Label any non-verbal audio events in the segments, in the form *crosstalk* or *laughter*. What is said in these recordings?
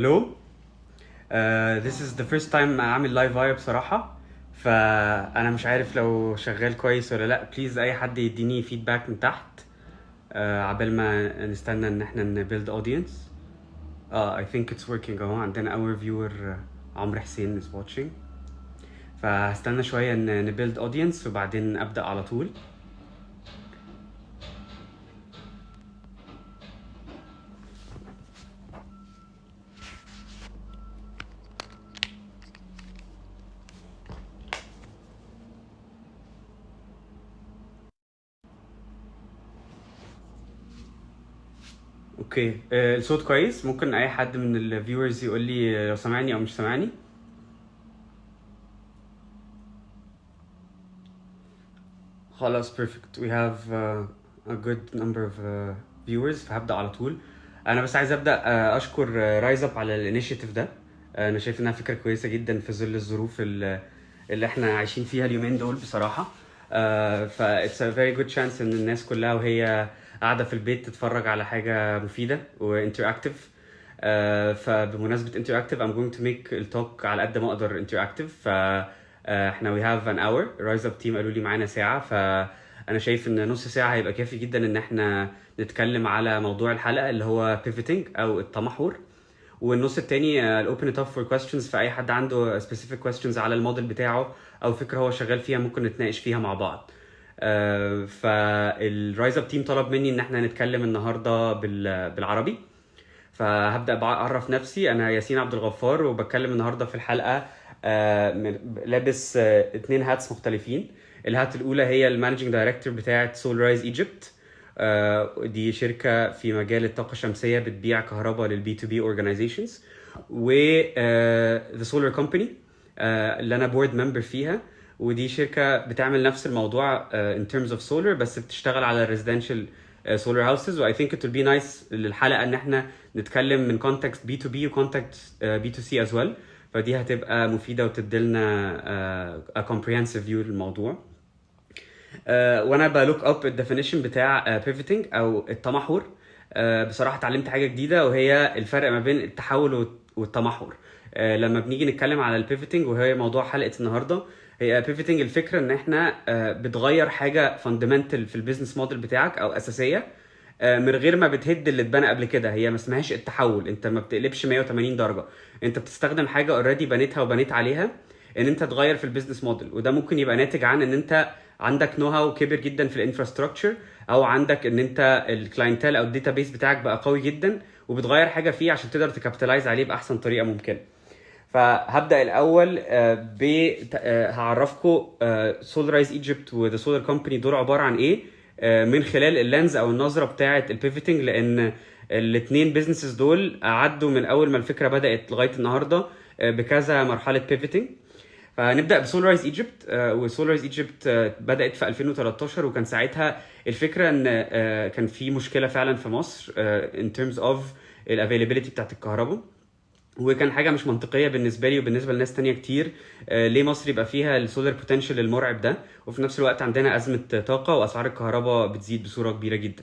Hello. Uh, this is the first time اعمل live video بصراحة. فأنا مش عارف لو شغال كويس ولا لأ. please أي حد يديني feedback من تحت. Uh, عبال ما نستنى إن إحنا ن build audience آه I think it's working أهو. عندنا our viewer uh, عمرو حسين is watching. فهستنى شوية إن ن build audience وبعدين أبدأ على طول. Okay. آه، الصوت كويس. ممكن أي حد من ال viewers يقول لي لو سامعني أو مش سامعني خلاص we have uh, a good number of uh, viewers. فهبدأ على طول. أنا بس عايز أبدأ أشكر RiseUp على ال initiative ده. أنا شايف إنها فكرة كويسة جدا في ظل الظروف ال- اللي إحنا عايشين فيها اليومين دول بصراحة. uh, ف it's a very good إن الناس كلها وهي قاعدة في البيت تتفرج على حاجة مفيدة و interactive uh, فبمناسبة interactive I'm going to make ال talk على قد ما أقدر interactive. ف آه، إحنا we have an hour. RiseUp team قالوا لي معانا ساعة. فأنا شايف إن نص ساعة هيبقى كافي جدا إن إحنا نتكلم على موضوع الحلقة اللي هو pivoting أو التمحور. والنص التاني I'll open it up for questions. فأي حد عنده specific questions على الموديل بتاعه أو فكرة هو شغال فيها ممكن نتناقش فيها مع بعض. آه، فال RiseUp team طلب مني إن إحنا نتكلم النهاردة بال- بالعربي. فهبدأ بعرف نفسي. أنا ياسين عبد الغفار وبتكلم النهارده في الحلقة آه، لابس آه، اتنين hats مختلفين. ال hat الأولى هي ال managing director بتاعة SolarizEgypt دي شركة في مجال الطاقة الشمسية بتبيع كهرباء لل B2B organizations و the solar company اللي أنا board member فيها. ودي شركة بتعمل نفس الموضوع in terms of solar بس بتشتغل على residential solar houses و I think will be nice للحلقة إن إحنا نتكلم من context B2B و context B2C as well فدي هتبقى مفيدة وتديلنا a comprehensive view للموضوع. آه، وأنا ب look up ال definition بتاع pivoting أو التمحور. آه، بصراحة اتعلمت حاجة جديدة وهي الفرق ما بين التحول والت- والتمحور. آه، لما بنيجي نتكلم على ال pivoting وهي موضوع حلقة النهارده هي pivoting الفكرة إن إحنا آه، بتغير حاجة fundamental في ال business model بتاعك أو أساسية آه، من غير ما بتهد اللي اتبنى قبل كده. هي ما اسمهاش التحول. أنت ما بتقلبش 180 درجة. أنت بتستخدم حاجة already بنيتها وبنيت عليها إن أنت تغير في ال business model وده ممكن يبقى ناتج عن إن أنت عندك know-how كبير جدا في ال infrastructure أو عندك إن أنت ال clientele أو ال database بتاعك بقى قوي جدا وبتغير حاجة فيه عشان تقدر ت capitalize عليه بأحسن طريقة ممكنة. فهبدأ الأول آه، ب هعرفكم SolarizEgypt و The Solar Company دول عبارة عن إيه؟ آه، من خلال ال lens أو النظرة بتاعة ال pivoting لأن الاثنين businesses دول عدوا من أول ما الفكرة بدأت لغاية النهارده آه، بكذا مرحلة pivoting فنبدا ب SolarizEgypt و SolarizEgypt بدأت في 2013 وكان ساعتها الفكرة إن كان في مشكلة فعلا في مصر in terms of ال availability بتاعت الكهرباء. وكان حاجة مش منطقية بالنسبة لي وبالنسبة لناس تانية كتير آه، ليه مصر يبقى فيها ال solar potential المرعب ده؟ وفي نفس الوقت عندنا أزمة طاقة وأسعار الكهرباء بتزيد بصورة كبيرة جدا.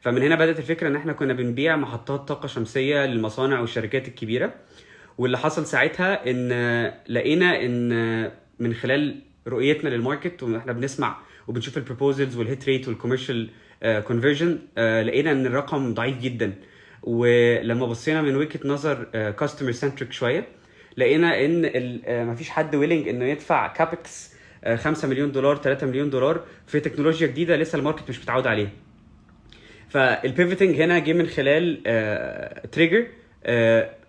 فمن هنا بدأت الفكرة إن إحنا كنا بنبيع محطات طاقة شمسية للمصانع والشركات الكبيرة. واللي حصل ساعتها إن آه، لقينا إن آه، من خلال رؤيتنا لل market وإحنا بنسمع وبنشوف ال proposals وال hit rate وال commercial conversion لقينا إن الرقم ضعيف جدا. ولما بصينا من وجهة نظر customer centric شوية لقينا إن آه، مفيش حد willing إنه يدفع CapEx 5 مليون دولار 3 مليون دولار في تكنولوجيا جديدة لسه ال market مش متعود عليها. فال pivoting هنا جه من خلال trigger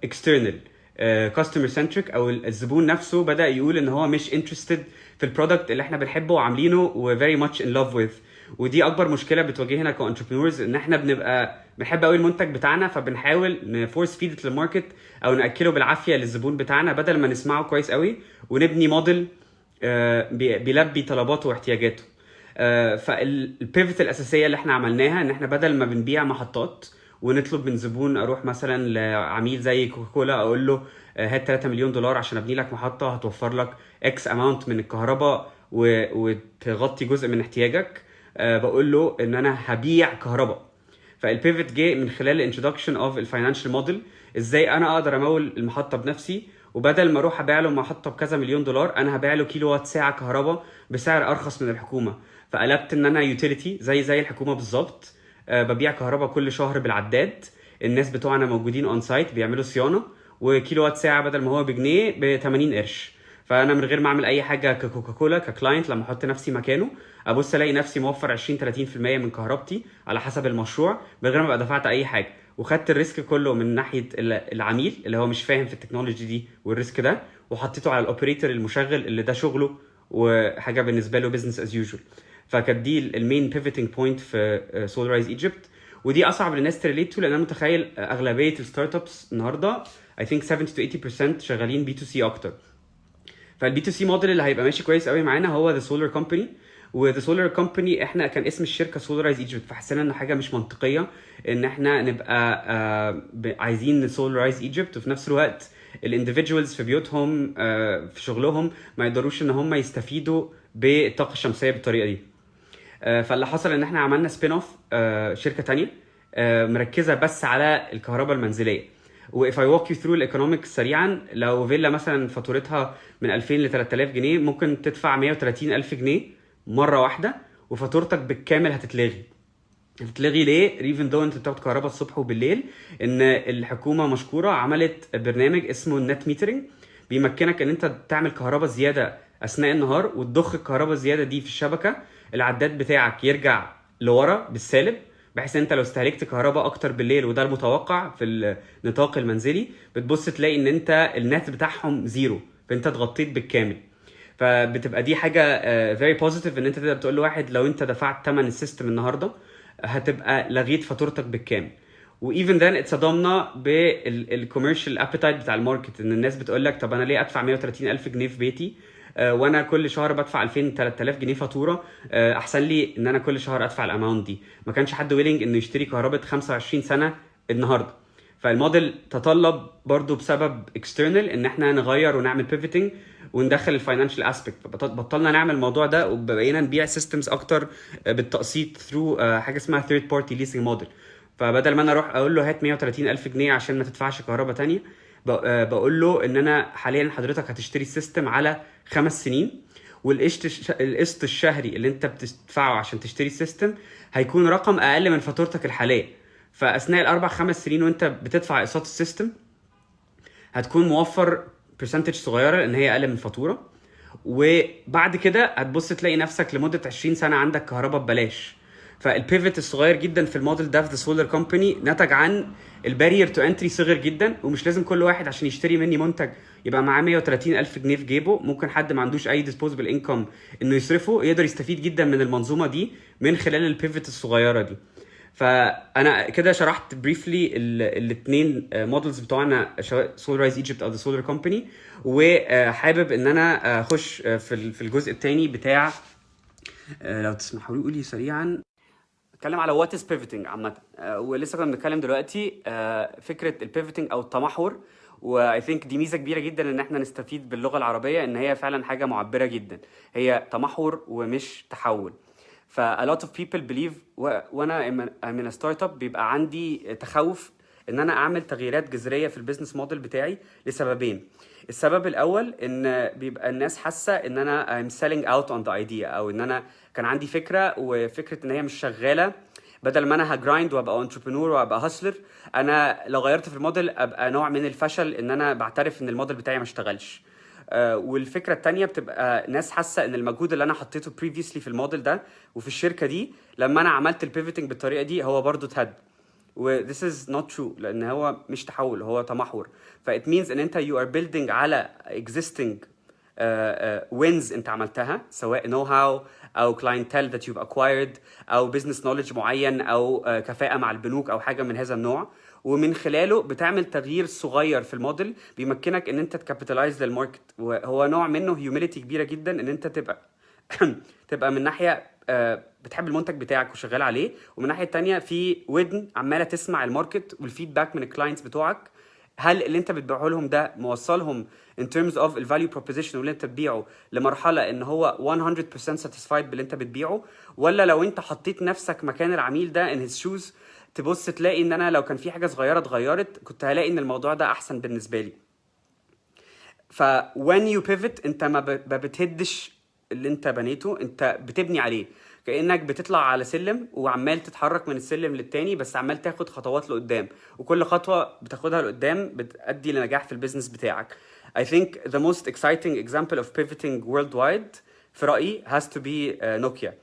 external customer centric أو الزبون نفسه بدأ يقول إن هو مش interested في ال product اللي إحنا بنحبه وعاملينه و very much in love with ودي أكبر مشكلة بتواجهنا ك entrepreneurs إن إحنا بنبقى بنحب قوي المنتج بتاعنا فبنحاول ن force feed لل market أو نأكله بالعافية للزبون بتاعنا بدل ما نسمعه كويس قوي ونبني موديل آه، بي- بيلبي طلباته واحتياجاته. فال pivot الأساسية اللي إحنا عملناها إن إحنا بدل ما بنبيع محطات ونطلب من زبون أروح مثلا لعميل زي كوكاكولا أقول له آه، هات 3 مليون دولار عشان أبني لك محطة هتوفر لك X amount من الكهرباء وتغطي جزء من احتياجك. آه، بقول له إن أنا هبيع كهرباء. فال pivot جه من خلال ال introduction of ال financial model إزاي أنا أقدر أمول المحطة بنفسي؟ وبدل ما أروح أبيع له محطة بكذا مليون دولار أنا هبيع له كيلو وات ساعة كهرباء بسعر أرخص من الحكومة. فقلبت إن أنا utility زي زي الحكومة بالظبط. آه، ببيع كهرباء كل شهر بالعداد. الناس بتوعنا موجودين on site بيعملوا صيانة. وكيلو وات ساعة بدل ما هو بجنيه ب 80 قرش. فأنا من غير ما أعمل أي حاجة ككوكاكولا ك client لما أحط نفسي مكانه أبص ألاقي نفسي موفر 20 30% من كهربتي على حسب المشروع من غير ما أبقى دفعت أي حاجة. وخدت ال risk كله من ناحية العميل اللي هو مش فاهم في التكنولوجي دي وال risk ده وحطيته على ال operator المشغل اللي ده شغله وحاجة بالنسبة له business as usual فكانت دي ال main pivoting point في SolarizEgypt ودي أصعب للناس ت relate to لأن أنا متخيل أغلبية ال startups النهارده I think 70 to 80% شغالين B2C أكتر. فال B2C model اللي هيبقى ماشي كويس قوي معانا هو The Solar Company و The Solar Company إحنا كان اسم الشركة SolarizEgypt فحسينا ان حاجة مش منطقية ان إحنا نبقى آه عايزين SolarizEgypt وفي نفس الوقت ال individuals في بيوتهم آه في شغلهم ما يقدروش ان هم يستفيدوا بالطاقة الشمسية بالطريقة دي. آه فاللي حصل ان إحنا عملنا spin-off شركة تانية آه مركزة بس على الكهرباء المنزلية. و if I walk you through ال economics سريعا لو فيلا مثلا فاتورتها من 2000 ل 3000 جنيه ممكن تدفع 130 ألف جنيه مرة واحدة وفاتورتك بالكامل هتتلغي هتتلغي ليه؟ even though أنت بتاخد كهرباء الصبح وبالليل إن الحكومة مشكورة عملت برنامج اسمه ال net metering بيمكنك إن أنت تعمل كهرباء زيادة أثناء النهار وتضخ الكهرباء الزيادة دي في الشبكة العداد بتاعك يرجع لورا بالسالب بحيث أنت لو استهلكت كهرباء أكتر بالليل وده المتوقع في النطاق المنزلي بتبص تلاقي إن أنت النت بتاعهم zero فأنت اتغطيت بالكامل. فبتبقى دي حاجة very uh, positive إن أنت تقدر تقول لواحد لو أنت دفعت ثمن ال system النهارده هتبقى لغيت فاتورتك بالكامل. و even then اتصدمنا بال commercial appetite بتاع ال market إن الناس بتقول لك طب أنا ليه أدفع 130 ألف جنيه في بيتي؟ وأنا كل شهر بدفع 2000 3000 جنيه فاتورة. آه أحسن لي إن أنا كل شهر أدفع ال amount دي. ما كانش حد willing إنه يشتري كهرباء 25 سنة النهارده. فالموديل تطلب برضو بسبب external إن إحنا نغير ونعمل pivoting وندخل ال financial aspect بطلنا نعمل الموضوع ده وبقينا نبيع systems أكتر بالتقسيط through حاجة اسمها third party leasing model فبدل ما أنا أروح أقول له هات 130 ألف جنيه عشان ما تدفعش كهرباء تانية بقول له إن أنا حاليا حضرتك هتشتري ال system على خمس سنين والقسط القسط الشهري اللي أنت بتدفعه عشان تشتري ال system هيكون رقم أقل من فاتورتك الحالية. فأثناء الأربع خمس سنين وأنت بتدفع أقساط ال system هتكون موفر percentage صغيرة لأن هي أقل من الفاتوره وبعد كده هتبص تلاقي نفسك لمدة 20 سنة عندك كهرباء ببلاش. فال pivot الصغير جدا في الموديل ده في The Solar Company نتج عن ال barrier to entry صغير جدا ومش لازم كل واحد عشان يشتري مني منتج يبقى معاه 130 ألف جنيه في جيبه. ممكن حد ما عندوش أي disposable income إنه يصرفه يقدر يستفيد جدا من المنظومة دي من خلال ال pivot الصغيرة دي. فأنا كده شرحت briefly الاثنين models بتوعنا سواء Solarize Egypt أو The Solar Company وحابب إن أنا أخش في في الجزء الثاني بتاع لو تسمحوا لي قولي سريعا. اتكلم على what is pivoting عامة. ولسه كنا بنتكلم دلوقتي فكرة ال pivoting أو التمحور. و I think دي ميزة كبيرة جدا إن إحنا نستفيد باللغة العربية إن هي فعلا حاجة معبرة جدا. هي تمحور ومش تحول. ف a lot of people believe وأنا من startup بيبقى عندي تخوف إن أنا أعمل تغييرات جذرية في ال business model بتاعي لسببين. السبب الأول إن بيبقى الناس حاسة إن أنا I'm selling out on the idea أو إن أنا كان عندي فكرة وفكرة إن هي مش شغالة. بدل ما أنا ه grind وأبقى entrepreneur وأبقى hustler أنا لو غيرت في الموديل أبقى نوع من الفشل إن أنا بعترف إن الموديل بتاعي ما اشتغلش. آه والفكرة الثانية بتبقى ناس حاسة إن المجهود اللي أنا حطيته previously في الموديل ده وفي الشركة دي لما أنا عملت ال pivoting بالطريقة دي هو برضو اتهد. و this is not true لأن هو مش تحول هو تمحور. ف it means إن أنت you are building على existing uh, uh, wins أنت عملتها سواء know how أو clientele that you've acquired أو business knowledge معين أو uh, كفاءة مع البنوك أو حاجة من هذا النوع. ومن خلاله بتعمل تغيير صغير في الموديل بيمكنك إن أنت ت capitalize لل market. وهو نوع منه humility كبيرة جدا إن أنت تبقى *coughs* تبقى من ناحية بتحب المنتج بتاعك وشغال عليه. ومن الناحيه الثانية في ودن عمالة تسمع ال market وال feedback من ال clients بتوعك. هل اللي انت بتبيعه لهم ده موصلهم in terms of ال value proposition واللي انت بتبيعه لمرحلة ان هو 100% satisfied باللي انت بتبيعه؟ ولا لو انت حطيت نفسك مكان العميل ده in his shoes تبص تلاقي ان أنا لو كان في حاجة صغيرة اتغيرت كنت هلاقي ان الموضوع ده أحسن بالنسبة لي. ف when you pivot انت ما بتهدش اللي انت بنيته انت بتبني عليه. كأنك بتطلع على سلم وعمال تتحرك من السلم للتاني بس عمال تاخد خطوات لقدام. وكل خطوة بتاخدها لقدام بتؤدي لنجاح في ال business بتاعك. I think the most exciting example of pivoting worldwide في رأيي has to be uh, نوكيا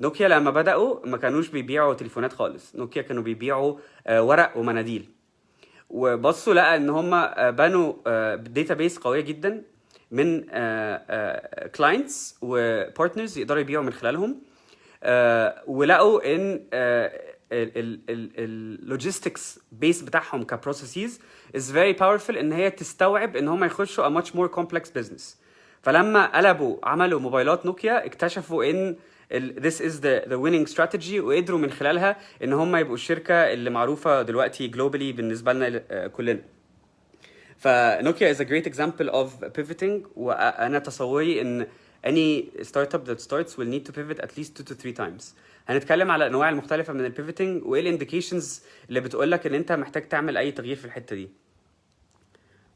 نوكيا لما بدأوا ما كانوش بيبيعوا تليفونات خالص. نوكيا كانوا بيبيعوا آه، ورق ومناديل. وبصوا لقى إن هم بنوا database قوية جدا من clients و partners يقدروا يبيعوا من خلالهم. ولقوا إن ال logistics base بتاعهم ك processes is very powerful إن هي تستوعب إن هم يخشوا a much more complex business. فلما قلبوا عملوا موبايلات نوكيا اكتشفوا إن this is the the winning strategy وقدروا من خلالها إن هم يبقوا الشركة اللي معروفة دلوقتي globally بالنسبة لنا آه، كلنا. فنوكيا is a great example of pivoting وأنا تصوري إن any startup that starts will need to pivot at least two to three times. هنتكلم على الأنواع المختلفة من ال pivoting وإيه ال indications اللي بتقول لك إن أنت محتاج تعمل أي تغيير في الحتة دي.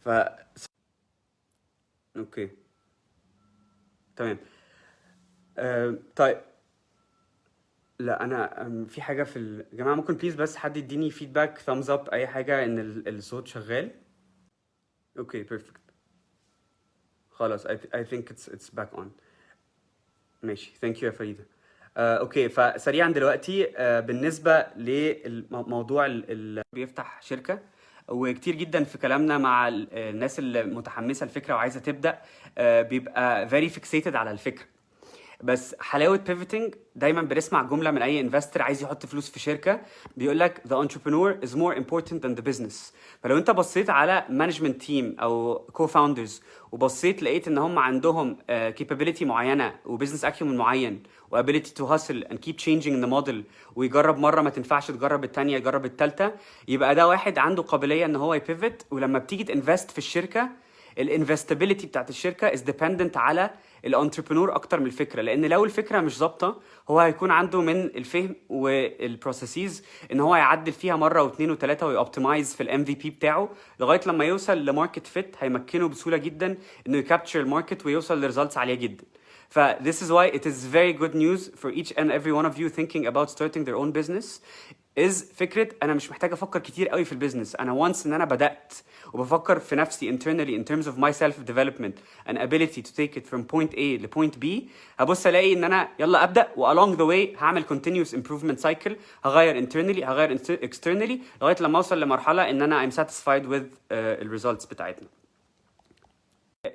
ف okay. تمام. آه، طيب. لا أنا في حاجة في ال... يا جماعة ممكن please بس حد يديني feedback thumbs up أي حاجة إن ال- الصوت شغال؟ okay perfect خلاص I, th- I think it's it's back on. ماشي. thank you يا فريدة. آه، okay فسريعا دلوقتي آه، بالنسبة للموضوع اللي بيفتح شركة وكتير جدا في كلامنا مع ال- الناس اللي متحمسه الفكرة وعايزة تبدأ آه، بيبقى very fixated على الفكرة. بس حلاوة pivoting دايما بنسمع جملة من أي investor عايز يحط فلوس في شركة بيقول لك the entrepreneur is more important than the business. فلو أنت بصيت على management team أو co-founders وبصيت لقيت إن هم عندهم uh, capability معينة و business acumen معين وability to hustle and keep changing the model ويجرب مرة ما تنفعش تجرب الثانية يجرب الثالثه يبقى ده واحد عنده قابلية إن هو ي pivot ولما بتيجي ت invest في الشركة ال investability بتاعت الشركة is dependent على ال entrepreneur أكتر من الفكرة لأن لو الفكرة مش ظابطة هو هيكون عنده من الفهم وال processes ان هو يعدل فيها مرة واثنين وثلاثه وي optimize في ال MVP بتاعه لغاية لما يوصل ل market fit هيمكنه بسهولة جدا إنه ي capture ال market ويوصل ل results عالية جدا. ف this is why it is very good news for each and every one of you thinking about starting their own business. Is فكرة أنا مش محتاج أفكر كتير قوي في ال business أنا once إن أنا بدأت وبفكر في نفسي internally in terms of my self development and ability to take it from point A ل point B هبص ألاقي إن أنا يلا أبدأ و along the way هعمل continuous improvement cycle هغير internally هغير externally لغاية لما أوصل لمرحلة إن أنا I'm satisfied with uh, ال results بتاعتنا.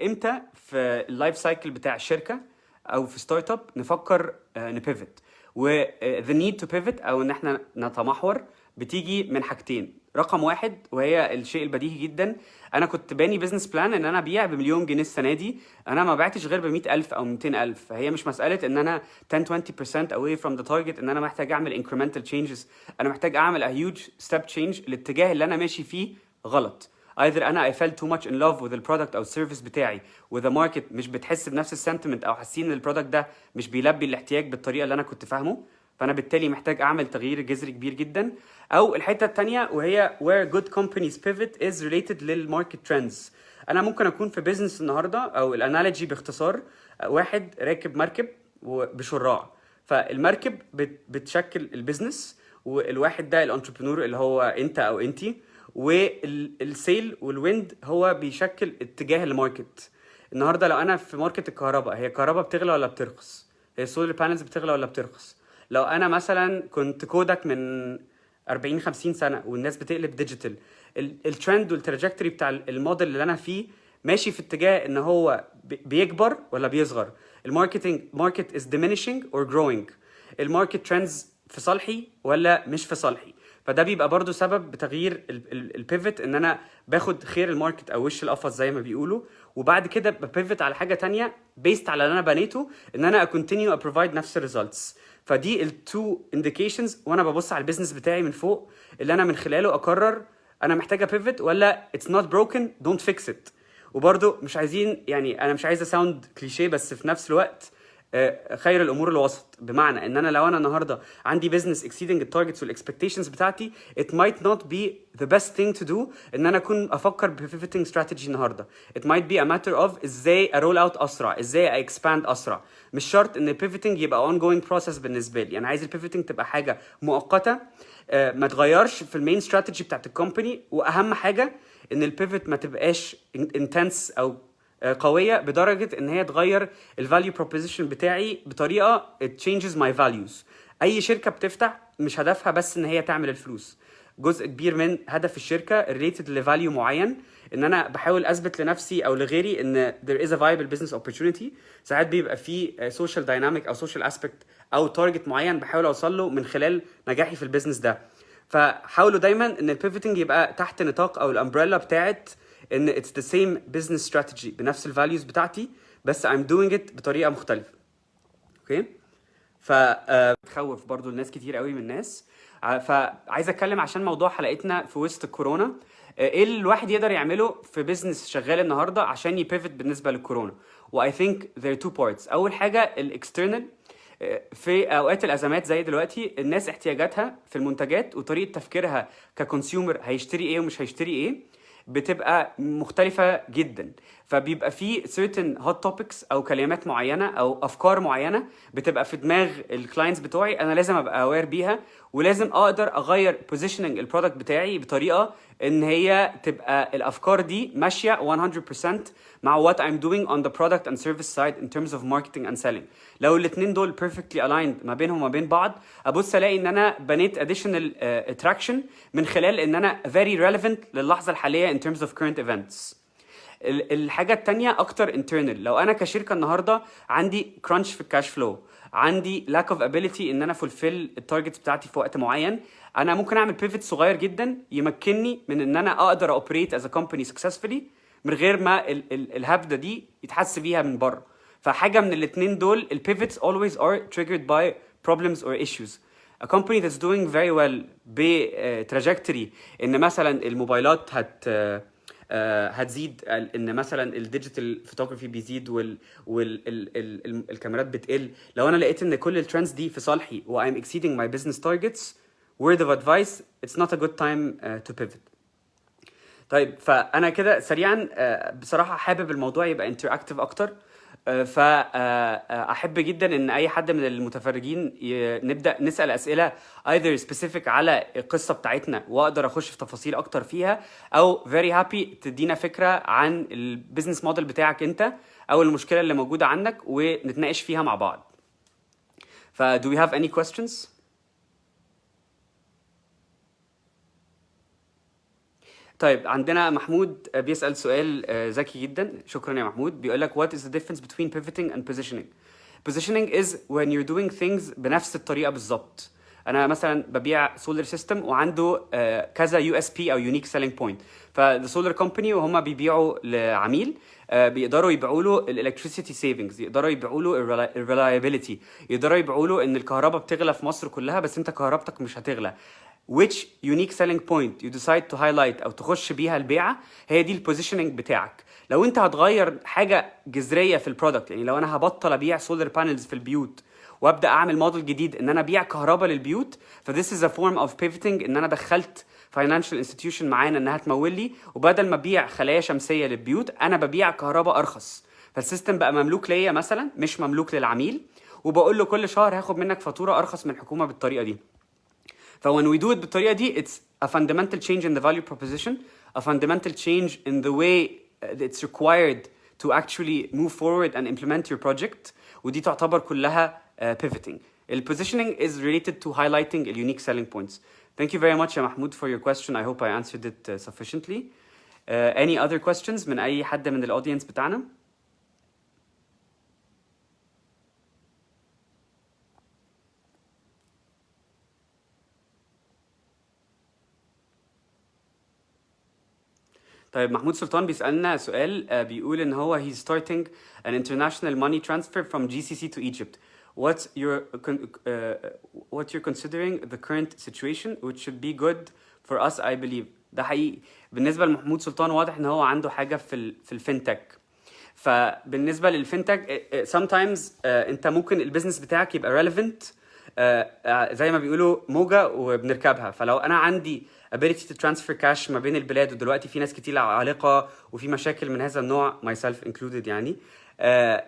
إمتى في ال life cycle بتاع الشركة أو في startup نفكر ن pivot و the need to pivot أو إن إحنا نتمحور بتيجي من حاجتين. رقم واحد وهي الشيء البديهي جدا أنا كنت باني business plan إن أنا أبيع بمليون جنيه السنة دي أنا ما بعتش غير ب 100000 أو 200000 فهي مش مسألة إن أنا 10 20% away from the target إن أنا محتاج أعمل incremental changes. أنا محتاج أعمل a huge step change الاتجاه اللي أنا ماشي فيه غلط. Either أنا I fell too much in love with ال product أو ال service بتاعي. و the market مش بتحس بنفس ال sentiment أو حاسين إن ال product ده مش بيلبي الاحتياج بالطريقة اللي أنا كنت فاهمه. فأنا بالتالي محتاج أعمل تغيير جذري كبير جدا. أو الحتة الثانية وهي where good companies pivot is related لل market trends أنا ممكن أكون في business النهارده أو ال analogy باختصار واحد راكب مركب وبشراع. فالمركب بت- بتشكل ال business والواحد ده ال entrepreneur اللي هو أنت أو أنتي. وال sail وال wind هو بيشكل اتجاه ال market. النهارده لو أنا في market الكهرباء هي الكهرباء بتغلى ولا بترخص؟ هي ال solar panels بتغلى ولا بترخص؟ لو أنا مثلا كنت Kodak من 40 50 سنة والناس بتقلب digital ال trend وال trajectory بتاع الموديل اللي أنا فيه ماشي في اتجاه إن هو بي- بيكبر ولا بيصغر؟ ال marketing market is diminishing or growing. ال market trends في صالحي ولا مش في صالحي؟ فده بيبقى برضو سبب بتغيير ال pivot إن أنا باخد خير ال market أو وش القفص زي ما بيقولوا وبعد كده ب pivot على حاجة تانية based على اللي أنا بنيته إن أنا a continue a provide نفس ال results فدي ال two indications وأنا ببص على ال business بتاعي من فوق اللي أنا من خلاله أقرر أنا محتاجة pivot ولا it's not broken don't fix it وبرده مش عايزين يعني أنا مش عايز a sound cliché بس في نفس الوقت خير الأمور الوسط. بمعنى إن أنا لو أنا النهارده عندي business exceeding ال targets وال expectations بتاعتي it might not be the best thing to do إن أنا أكون أفكر ب pivoting strategy النهارده. It might be a matter of إزاي a roll out أسرع إزاي a expand أسرع. مش شرط إن ال pivoting يبقى ongoing process بالنسبة لي. أنا عايز ال pivoting تبقى حاجة مؤقتة آه، ما تغيرش في ال main strategy بتاعت ال company وأهم حاجة إن ال pivot ما تبقاش intense أو آه، قوية بدرجة إن هي تغير ال value proposition بتاعي بطريقة it changes my values. أي شركة بتفتح مش هدفها بس إن هي تعمل الفلوس. جزء كبير من هدف الشركة related ل value معين إن أنا بحاول أثبت لنفسي أو لغيري إن there is a viable business opportunity. ساعات بيبقى في social dynamic أو social aspect أو target معين بحاول أوصل له من خلال نجاحي في ال business ده. فحاولوا دايما إن ال pivoting يبقى تحت نطاق أو ال umbrella بتاعت إن it's the same business strategy بنفس ال values بتاعتي بس I'm doing it بطريقة مختلفة. okay ف بتخوف برضو الناس كتير قوي من الناس. فعايز أتكلم عشان موضوع حلقتنا في وسط الكورونا آه، إيه اللي الواحد يقدر يعمله في business شغال النهارده عشان ي pivot بالنسبة للكورونا و I think there are two parts. أول حاجة ال external في أوقات الأزمات زي دلوقتي الناس احتياجاتها في المنتجات وطريقة تفكيرها ك consumer هيشتري إيه ومش هيشتري إيه. بتبقى مختلفة جدا. فبيبقى في certain hot topics أو كلمات معينة أو أفكار معينة بتبقى في دماغ ال clients بتوعي أنا لازم أبقى aware بيها ولازم أقدر أغير positioning ال product بتاعي بطريقة إن هي تبقى الأفكار دي ماشية 100% مع what I'm doing on the product and service side in terms of marketing and selling. لو الاتنين دول perfectly aligned ما بينهم وما بين بعض أبص ألاقي إن أنا بنيت additional uh, attraction من خلال إن أنا very relevant للحظة الحالية in terms of current events. ال- الحاجة التانية أكتر internal. لو أنا كشركة النهاردة عندي crunch في الكاش فلو عندي lack of ability إن أنا fulfill ال targets بتاعتي في وقت معين أنا ممكن أعمل pivot صغير جدا يمكنني من إن أنا أقدر operate as a company successfully من غير ما ال ال الهبدة دي يتحس بيها من بره. فحاجة من الاتنين دول ال pivots always are triggered by problems or issues. A company that's doing very well ب uh, trajectory إن مثلا الموبايلات هت uh, هتزيد ال- إن مثلا ال digital photography بيزيد وال والكاميرات بتقل. لو أنا لقيت إن كل ال trends دي في صالحي و I'm exceeding my business targets word of advice it's not a good time uh, to pivot. طيب فأنا كده سريعا آه، بصراحة حابب الموضوع يبقى interactive أكتر. فاحب جدا إن أي حد من المتفرجين نبدأ نسأل أسئلة either specific على القصة بتاعتنا وأقدر أخش في تفاصيل أكتر فيها أو very happy تدينا فكرة عن ال business model بتاعك أنت أو المشكلة اللي موجودة عندك ونتناقش فيها مع بعض. ف do we have any questions? طيب عندنا محمود بيسأل سؤال آه، ذكي جدا. شكرا يا محمود. بيقول لك what is the difference between pivoting and positioning? Positioning is when you're doing things بنفس الطريقة بالظبط. أنا مثلا ببيع solar system وعنده آه، كذا USP أو unique selling point فال solar company وهم بيبيعوا لعميل آه، بيقدروا يبيعوا له ال electricity savings يقدروا يبيعوا له ال reliability يقدروا يبيعوا له إن الكهرباء بتغلى في مصر كلها بس أنت كهربتك مش هتغلى. Which unique selling point you decide to highlight أو تخش بيها البيعة هي دي ال positioning بتاعك. لو أنت هتغير حاجة جذرية في ال product يعني لو أنا هبطل أبيع solar panels في البيوت وأبدأ أعمل موديل جديد إن أنا أبيع كهرباء للبيوت ف this is a form of pivoting إن أنا دخلت financial institution معانا إنها تمول لي وبدل ما أبيع خلايا شمسية للبيوت أنا ببيع كهرباء أرخص. فال system بقى مملوك ليا مثلا مش مملوك للعميل وبقول له كل شهر هاخد منك فاتورة أرخص من الحكومة بالطريقة دي. ف when we do it بالطريقه دي it's a fundamental change in the value proposition a fundamental change in the way uh, it's required to actually move forward and implement your project ودي تعتبر كلها uh, pivoting ال positioning is related to highlighting the unique selling points thank you very much يا محمود for your question I hope I answered it uh, sufficiently uh, any other questions من اي حد من الاودينس بتاعنا طيب محمود سلطان بيسألنا سؤال آه، بيقول إن هو he's starting an ماني ترانسفير transfer جي سي سي تو ايجيبت your يور وات يور كونسيدرينج ذا كرنت situation which شود بي جود فور اس اي believe. ده حقيقي بالنسبة لمحمود سلطان واضح إن هو عنده حاجة في ال, في الفينتك. فبالنسبة للفينتك آه، آه، sometimes uh, أنت ممكن البيزنس بتاعك يبقى relevant uh, زي ما بيقولوا موجة وبنركبها فلو أنا عندي ability to transfer cash ما بين البلاد ودلوقتي في ناس كتير عالقه وفي مشاكل من هذا النوع myself included يعني uh,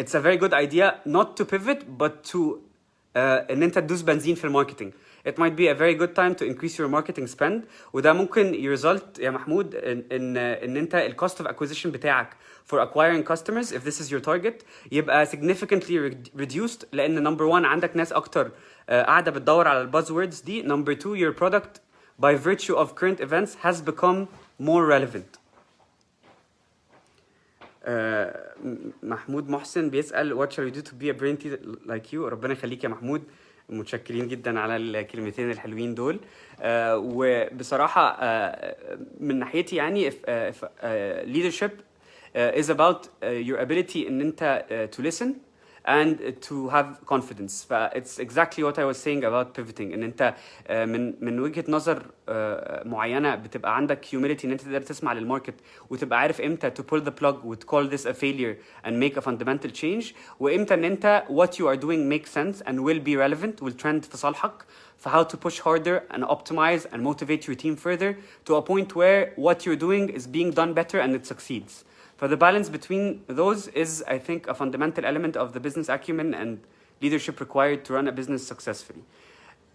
it's a very good idea not to pivot but to uh, ان انت تدوس بنزين في الماركتنج it might be a very good time to increase your marketing spend وده ممكن يرزلت يا محمود ان ان ان انت الكوست اوف acquisition بتاعك for acquiring customers if this is your target يبقى significantly reduced لان number one عندك ناس اكتر uh, قاعده بتدور على الباز ووردز دي number two your product by virtue of current events has become more relevant آه، محمود محسن بيسأل what shall we do to be a brain teaser like you ربنا يخليك يا محمود متشكرين جدا على الكلمتين الحلوين دول آه، وبصراحة آه، من ناحيتي يعني if, uh, if, uh, leadership uh, is about uh, your ability ان انت uh, to listen and to have confidence ف it's exactly what I was saying about pivoting ان انت آه، من من وجهة نظر آه، معينة بتبقى عندك humility ان انت تقدر تسمع للماركت وتبقى عارف امتى to pull the plug و to call this a failure and make a fundamental change وامتى ان انت what you are doing makes sense and will be relevant will trend في صالحك for how to push harder and optimize and motivate your team further to a point where what you're doing is being done better and it succeeds. For the balance between those is, I think, a fundamental element of the business acumen and leadership required to run a business successfully.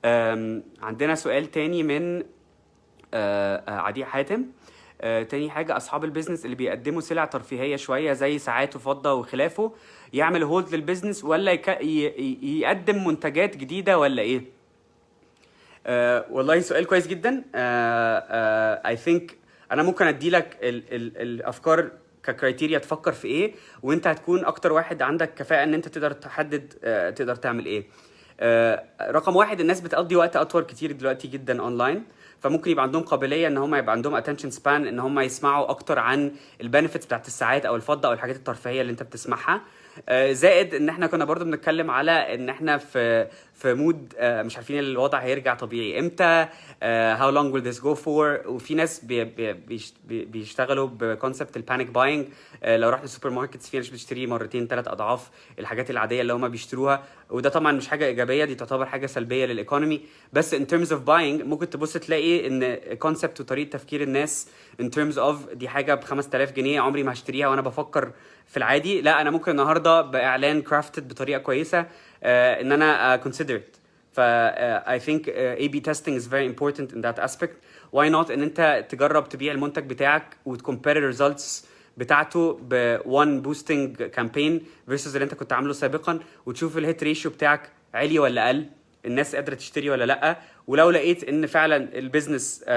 Um, عندنا سؤال تاني من uh, uh, عدي حاتم uh, تاني حاجة أصحاب البيزنس اللي بيقدموا سلع ترفيهية شوية زي ساعات وفضة وخلافه يعمل hold للبيزنس ولا يك... ي... يقدم منتجات جديدة ولا إيه؟ uh, والله سؤال كويس جدا I uh, think uh, أنا ممكن ادي لك ال ال الأفكار ك criteria تفكر في إيه وأنت هتكون أكتر واحد عندك كفاءة إن أنت تقدر تحدد uh, تقدر تعمل إيه. uh, رقم واحد الناس بتقضي وقت أطول كتير دلوقتي جدا اونلاين فممكن يبقى عندهم قابلية إن هم يبقى عندهم attention span إن هم يسمعوا أكتر عن ال benefits بتاعت الساعات أو الفضة أو الحاجات الترفيهية اللي أنت بتسمعها. زائد إن إحنا كنا برضو بنتكلم على إن إحنا في في mode مش عارفين الوضع هيرجع طبيعي. إمتى؟ How long will this go for وفي ناس بي بي بيشتغلوا ب concept ال panic buying لو رحت ال supermarkets في ناس بتشتري مرتين ثلاث أضعاف الحاجات العادية اللي هم بيشتروها. وده طبعا مش حاجة إيجابية دي تعتبر حاجة سلبية لل economy. بس in terms of buying ممكن تبص تلاقي إن concept وطريقة تفكير الناس in terms of دي حاجة ب 5000 جنيه عمري ما هشتريها وأنا بفكر في العادي. لا أنا ممكن النهارده بإعلان crafted بطريقة كويسة uh, إن أنا consider it. ف I think uh, A/B testing is very important in that aspect. Why not إن أنت تجرب تبيع المنتج بتاعك وت compare ال results بتاعته ب one boosting campaign versus اللي انت كنت عامله سابقا وتشوف ال hit ratio بتاعك عالي ولا قل الناس قادرة تشتري ولا لأ ولو لقيت إن فعلا البيزنس uh,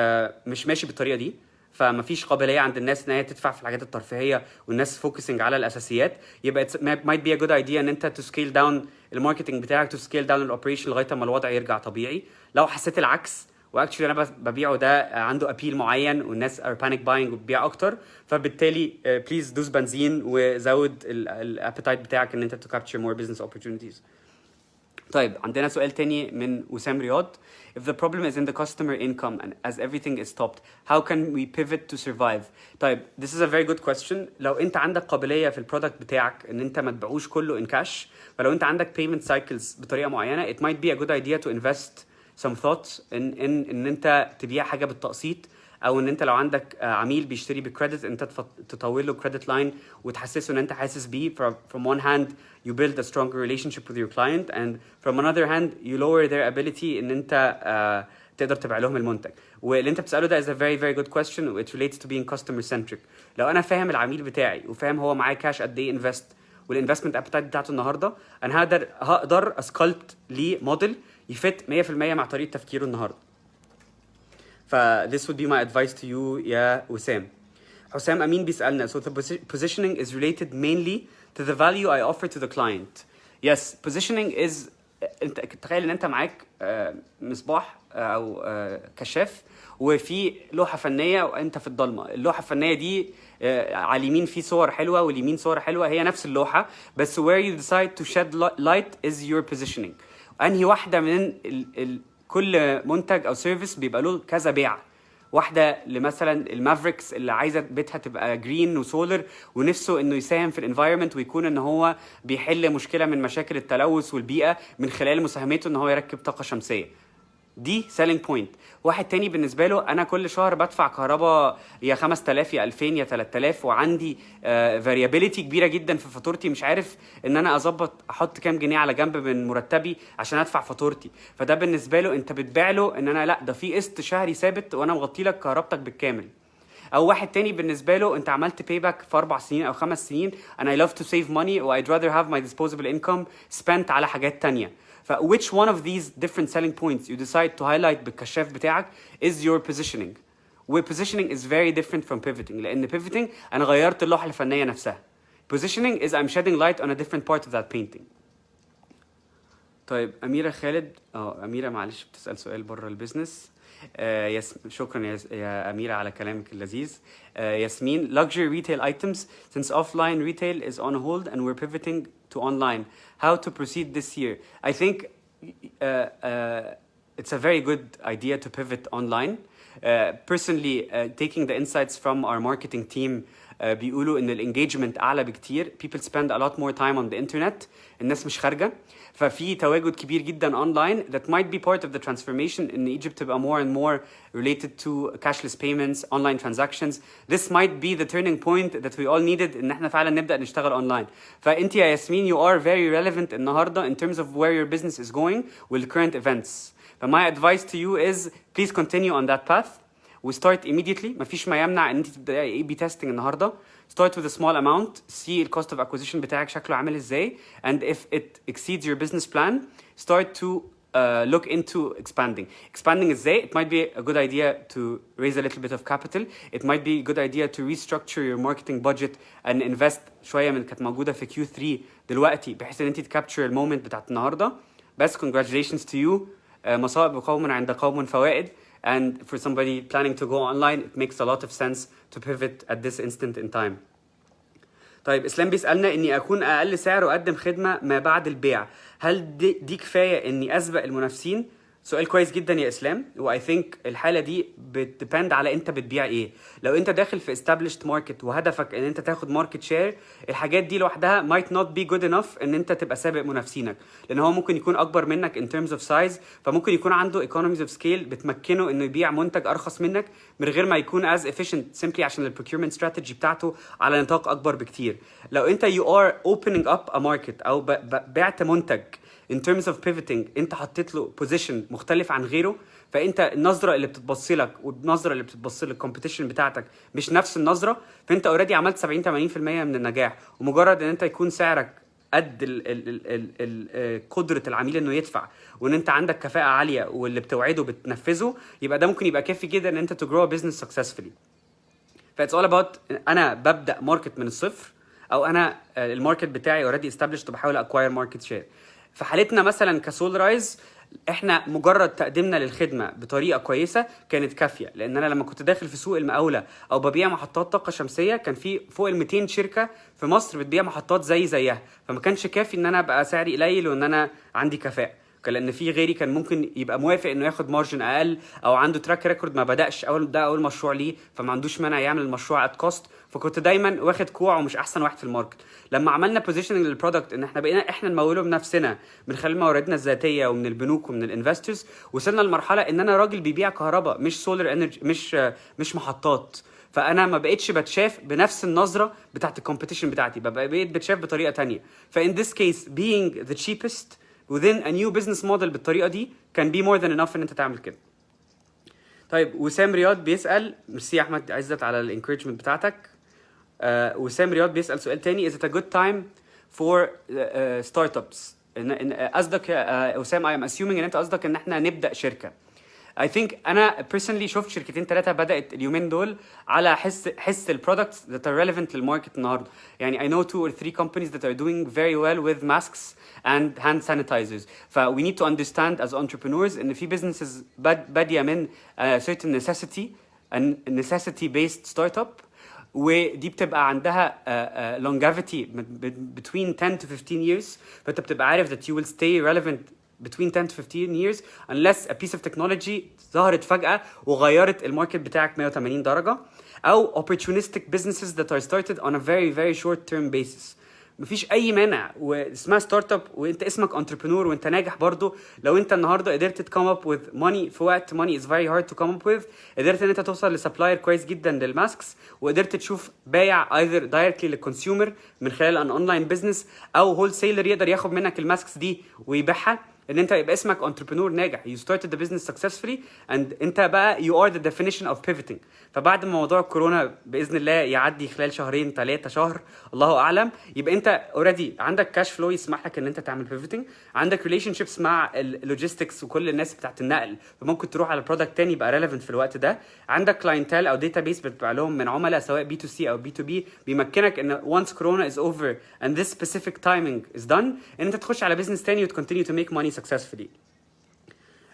مش ماشي بالطريقة دي فمفيش قابلية عند الناس إن هي تدفع في الحاجات الترفيهية والناس focusing على الأساسيات. يبقى might be a good idea إن أنت to scale down ال marketing بتاعك to scale down ال operation لغاية أما الوضع يرجع طبيعي. لو حسيت العكس و actually أنا ببيعه ده عنده appeal معين والناس are panic buying وبتبيع أكتر فبالتالي please دوس بنزين وزود ال appetite بتاعك إن أنت to capture more business opportunities طيب عندنا سؤال تاني من وسام رياض If the problem is in the customer income and as everything is stopped, how can we pivot to survive? طيب this is a very good question. لو أنت عندك قابلية في ال product بتاعك إن أنت ما تبيعوش كله in cash فلو أنت عندك payment cycles بطريقة معينة it might be a good idea to invest some thoughts in in ان انت تبيع حاجة بالتقسيط أو إن أنت لو عندك عميل بيشتري ب credit أنت تطول له credit line وتحسسه إن أنت حاسس بيه. From one hand you build a stronger relationship with your client and from another hand you lower their ability إن أنت uh, تقدر تبيع لهم المنتج. واللي أنت بتسأله ده is a very very good question which relates to being customer centric. لو أنا فاهم العميل بتاعي وفاهم هو معاه كاش قد إيه invest وال investment appetite بتاعته النهارده أنا هقدر هقدر أ sculpt ليه model ي fit 100% مع طريقة تفكيره النهارده. ف this would be my advice to you يا وسام حسام أمين بيسألنا so the positioning is related mainly to the value I offer to the client. Yes positioning is انت تخيل إن أنت معاك مصباح أو كشاف وفي لوحة فنية وأنت في الضلمة. اللوحة الفنية دي على اليمين في صور حلوة واليمين صور حلوة هي نفس اللوحة بس where you decide to shed light is your positioning. أنهي واحدة من ال ال كل منتج أو سيرفيس بيبقى له كذا بيع واحدة لمثلا المافريكس اللي عايزة بيتها تبقى جرين وسولر ونفسه إنه يساهم في الانفايرمنت ويكون إن هو بيحل مشكلة من مشاكل التلوث والبيئة من خلال مساهمته إن هو يركب طاقة شمسية. دي selling point واحد تاني بالنسبة له أنا كل شهر بدفع كهرباء يا 5000 يا 2000 يا 3000 وعندي variability كبيرة جدا في فاتورتي. مش عارف إن أنا أظبط أحط كام جنيه على جنب من مرتبي عشان أدفع فاتورتي. فده بالنسبة له أنت بتبيع له إن أنا لأ ده في قسط شهري ثابت وأنا مغطي لك كهربتك بالكامل. أو واحد تاني بالنسبة له أنت عملت payback في أربع سنين أو خمس سنين and I love to save money و I'd rather have my disposable income على حاجات تانية. ف which one of these different selling points you decide to highlight بالكشاف بتاعك is your positioning و positioning is very different from pivoting لان pivoting انا غيرت اللوحه الفنيه نفسها positioning is I'm shedding light on a different part of that painting طيب أميرة خالد اه أميرة معلش بتسأل سؤال بره البيزنس آه يس... شكرا يا... يا أميرة على كلامك اللذيذ آه ياسمين luxury retail items since offline retail is on hold and we're pivoting to online how to proceed this year I think uh, uh, it's a very good idea to pivot online uh, personally uh, taking the insights from our marketing team uh, بيقولوا ان الانجيجمنت اعلى بكتير people spend a lot more time on the internet الناس مش خارجه ففي تواجد كبير جدا اونلاين that might be part of the transformation ان Egypt تبقى more and more related to cashless payments online transactions this might be the turning point that we all needed ان إحنا فعلا نبدا نشتغل اونلاين فانت يا ياسمين you are very relevant النهارده in terms of where your business is going with current events my advice to you is please continue on that path وستارت immediately مفيش ما يمنع ان انت تبداي اي بي تيستنج النهارده start with a small amount see الكوست اوف acquisition بتاعك شكله عامل ازاي and if it exceeds your business plan start to uh, look into expanding expanding ازاي it might be a good idea to raise a little bit of capital it might be a good idea to restructure your marketing budget and invest شويه من كانت موجوده في Q3 دلوقتي بحيث ان انت تكابتشر المومنت بتاعت النهارده بس congratulations to you uh, مصائب قوم عند قوم فوائد and for somebody planning to go online it makes a lot of sense to pivot at this instant in time طيب اسلام بيسالنا اني اكون اقل سعر واقدم خدمه ما بعد البيع هل دي, دي كفايه اني اسبق المنافسين سؤال كويس جدا يا إسلام. و I think الحالة دي بت depend على أنت بتبيع إيه. لو أنت داخل في established market وهدفك إن أنت تاخد market share الحاجات دي لوحدها might not be good enough إن أنت تبقى سابق منافسينك. لأن هو ممكن يكون أكبر منك in terms of size فممكن يكون عنده economies of scale بتمكنه إنه يبيع منتج أرخص منك من غير ما يكون as efficient simply عشان ال procurement strategy بتاعته على نطاق أكبر بكتير. لو أنت you are opening up a market أو بعت منتج in terms of pivoting انت حطيت له position مختلف عن غيره فانت النظرة اللي بتتبص لك والنظرة اللي بتتبص لل competition بتاعتك مش نفس النظرة فانت already عملت 70 80% من النجاح. ومجرد ان انت يكون سعرك قد ال ال ال ال ال قدرة العميل انه يدفع وان انت عندك كفاءة عالية واللي بتوعده بتنفذه يبقى ده ممكن يبقى كافي جدا ان انت grow a business successfully. ف it's all about أنا ببدأ market من الصفر أو أنا آه، ال market بتاعي already established وبحاول acquire market share في حالتنا مثلا ك SolarizEgypt إحنا مجرد تقديمنا للخدمة بطريقة كويسة كانت كافية. لأن أنا لما كنت داخل في سوق المقاولة أو ببيع محطات طاقة شمسية كان في فوق ال 200 شركة في مصر بتبيع محطات زي زيها. فما كانش كافي إن أنا أبقى سعري قليل وإن أنا عندي كفاءة. لأن في غيري كان ممكن يبقى موافق إنه ياخد margin أقل أو عنده track record ما بدأش اول ده أول مشروع ليه فما عندوش مانع يعمل المشروع at cost فكنت دايما واخد كوع ومش أحسن واحد في ال market. لما عملنا positioning لل product إن إحنا بقينا إحنا نموله بنفسنا من خلال مواردنا الذاتية ومن البنوك ومن ال investors وصلنا لمرحلة إن أنا راجل بيبيع كهرباء مش solar energy مش مش محطات. فأنا ما بقتش بتشاف بنفس النظرة بتاعت ال competition بتاعتي بقيت بتشاف بطريقة تانية. ف in this case being the cheapest within a new business model بالطريقة دي can be more than enough إن أنت تعمل كده. طيب وسام رياض بيسأل ميرسي يا أحمد عزت على ال encouragement بتاعتك. آه وسام رياض بيسأل سؤال تاني is it a good time for uh, startups قصدك يا وسام I am assuming إن أنت قصدك إن إحنا نبدأ شركة. I think انا personally شفت شركتين ثلاثه بدات اليومين دول على حس حس البرودكتس that are relevant للماركت النهارده يعني I know two or three companies that are doing very well with masks and hand sanitizers ف we need to understand as entrepreneurs ان في businesses باد- باديه من uh, certain necessity and necessity based startup ودي بتبقى عندها uh, uh, longevity ب- ب- between 10 to 15 years فانت بتبقى عارف that you will stay relevant between 10 to 15 years unless a piece of technology ظهرت فجأة وغيرت الماركت بتاعك 180 درجة أو opportunistic businesses that are started on a very very short term basis. مفيش أي مانع واسمها startup وانت اسمك entrepreneur وانت ناجح برضو. لو انت النهارده قدرت ت come up with money في وقت money is very hard to come up with قدرت إن انت توصل ل supplier كويس جدا لل masks وقدرت تشوف بايع either directly لل consumer من خلال an online business أو wholesaler يقدر ياخد منك ال masks دي ويبيعها. ان انت يبقى اسمك entrepreneur ناجح. You started the business successfully and انت بقى you are the definition of pivoting. فبعد ما موضوع الكورونا بإذن الله يعدي خلال شهرين ثلاثة شهر الله أعلم يبقى انت already عندك كاش فلو يسمح لك ان انت تعمل pivoting. عندك relationships مع ال logistics وكل الناس بتاعت النقل. فممكن تروح على product تاني يبقى relevant في الوقت ده. عندك clientele أو database بتبيع لهم من عملاء سواء B2C أو B2B بيمكنك إن once كورونا is over and this specific timing is done إن انت تخش على business تاني وت continue to make money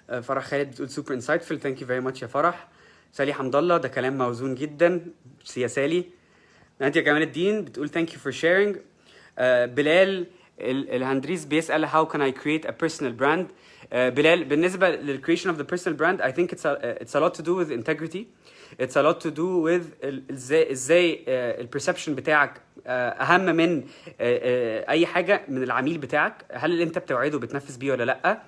آه، فرح خالد بتقول super insightful thank you very much يا فرح سالي حمد الله ده كلام موزون جدا. يا سالي نادية جمال الدين بتقول thank you for sharing بلال ال- الهندريس how can I create a personal brand. آه، بلال بالنسبة لل creation of the personal brand I think it's a, it's a lot to do with a lot to do with ال- إزاي إزاي آه، ال perception بتاعك آه، أهم من آه، أي حاجة من العميل بتاعك. هل اللي أنت بتوعده بتنفذ بيه ولا لأ؟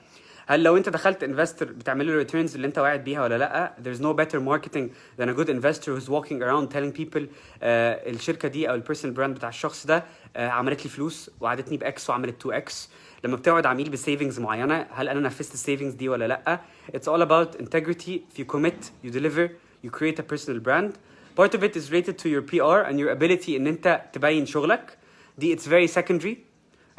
هل لو أنت دخلت investor بتعمل له returns اللي أنت واعد بيها ولا لأ؟ There's no better marketing than a good investor who's walking around telling people آه الشركة دي أو ال personal brand بتاع الشخص ده آه عملت لي فلوس وعدتني ب X وعملت 2X لما بتوعد عميل ب savings معينة هل أنا نفذت ال savings دي ولا لأ؟ It's all about integrity. If you commit you deliver. You create a personal brand. Part of it is related to your PR and your ability ان انت تبين شغلك. دي it's very secondary.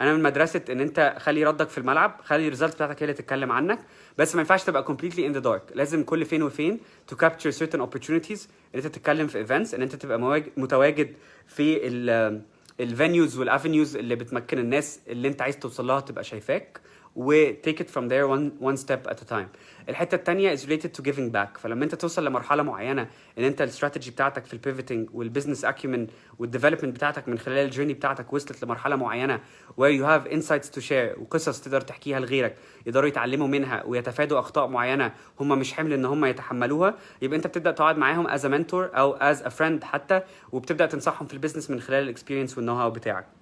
أنا من مدرسة إن انت خلي ردك في الملعب خلي ال result بتاعتك هي اللي تتكلم عنك. بس ما ينفعش تبقى completely in the dark. لازم كل فين وفين to capture certain opportunities. إن انت تتكلم في events إن انت تبقى متواجد في ال ال venues وال avenues اللي بتمكن الناس اللي انت عايز توصل لها تبقى شايفاك. و take it from there one, one step at a time. الحتة الثانية is related to giving back. فلما انت توصل لمرحلة معينة ان انت الاستراتيجي بتاعتك في ال pivoting وال business acumen وال development بتاعتك من خلال ال journey بتاعتك وصلت لمرحلة معينة where you have insights to share وقصص تقدر تحكيها لغيرك يقدروا يتعلموا منها ويتفادوا أخطاء معينة هم مش حمل إن هم يتحملوها يبقى انت بتبدأ تقعد معاهم as a mentor أو as a friend حتى وبتبدأ تنصحهم في ال business من خلال ال experience وال know-how بتاعك.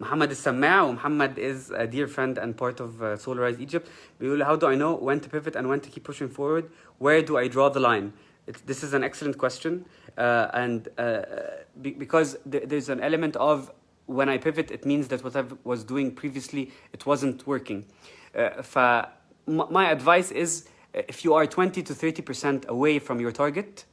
محمد السماع ومحمد is a dear friend and part of uh, Solarize Egypt بيقول how do I know when to pivot and when to keep pushing forward where do I draw the line It's, this is an excellent question uh, and uh, be, because th- there's an element of when I pivot it means that what I was doing previously it wasn't working uh, ف m- my advice is uh, if you are 20 to 30% away from your target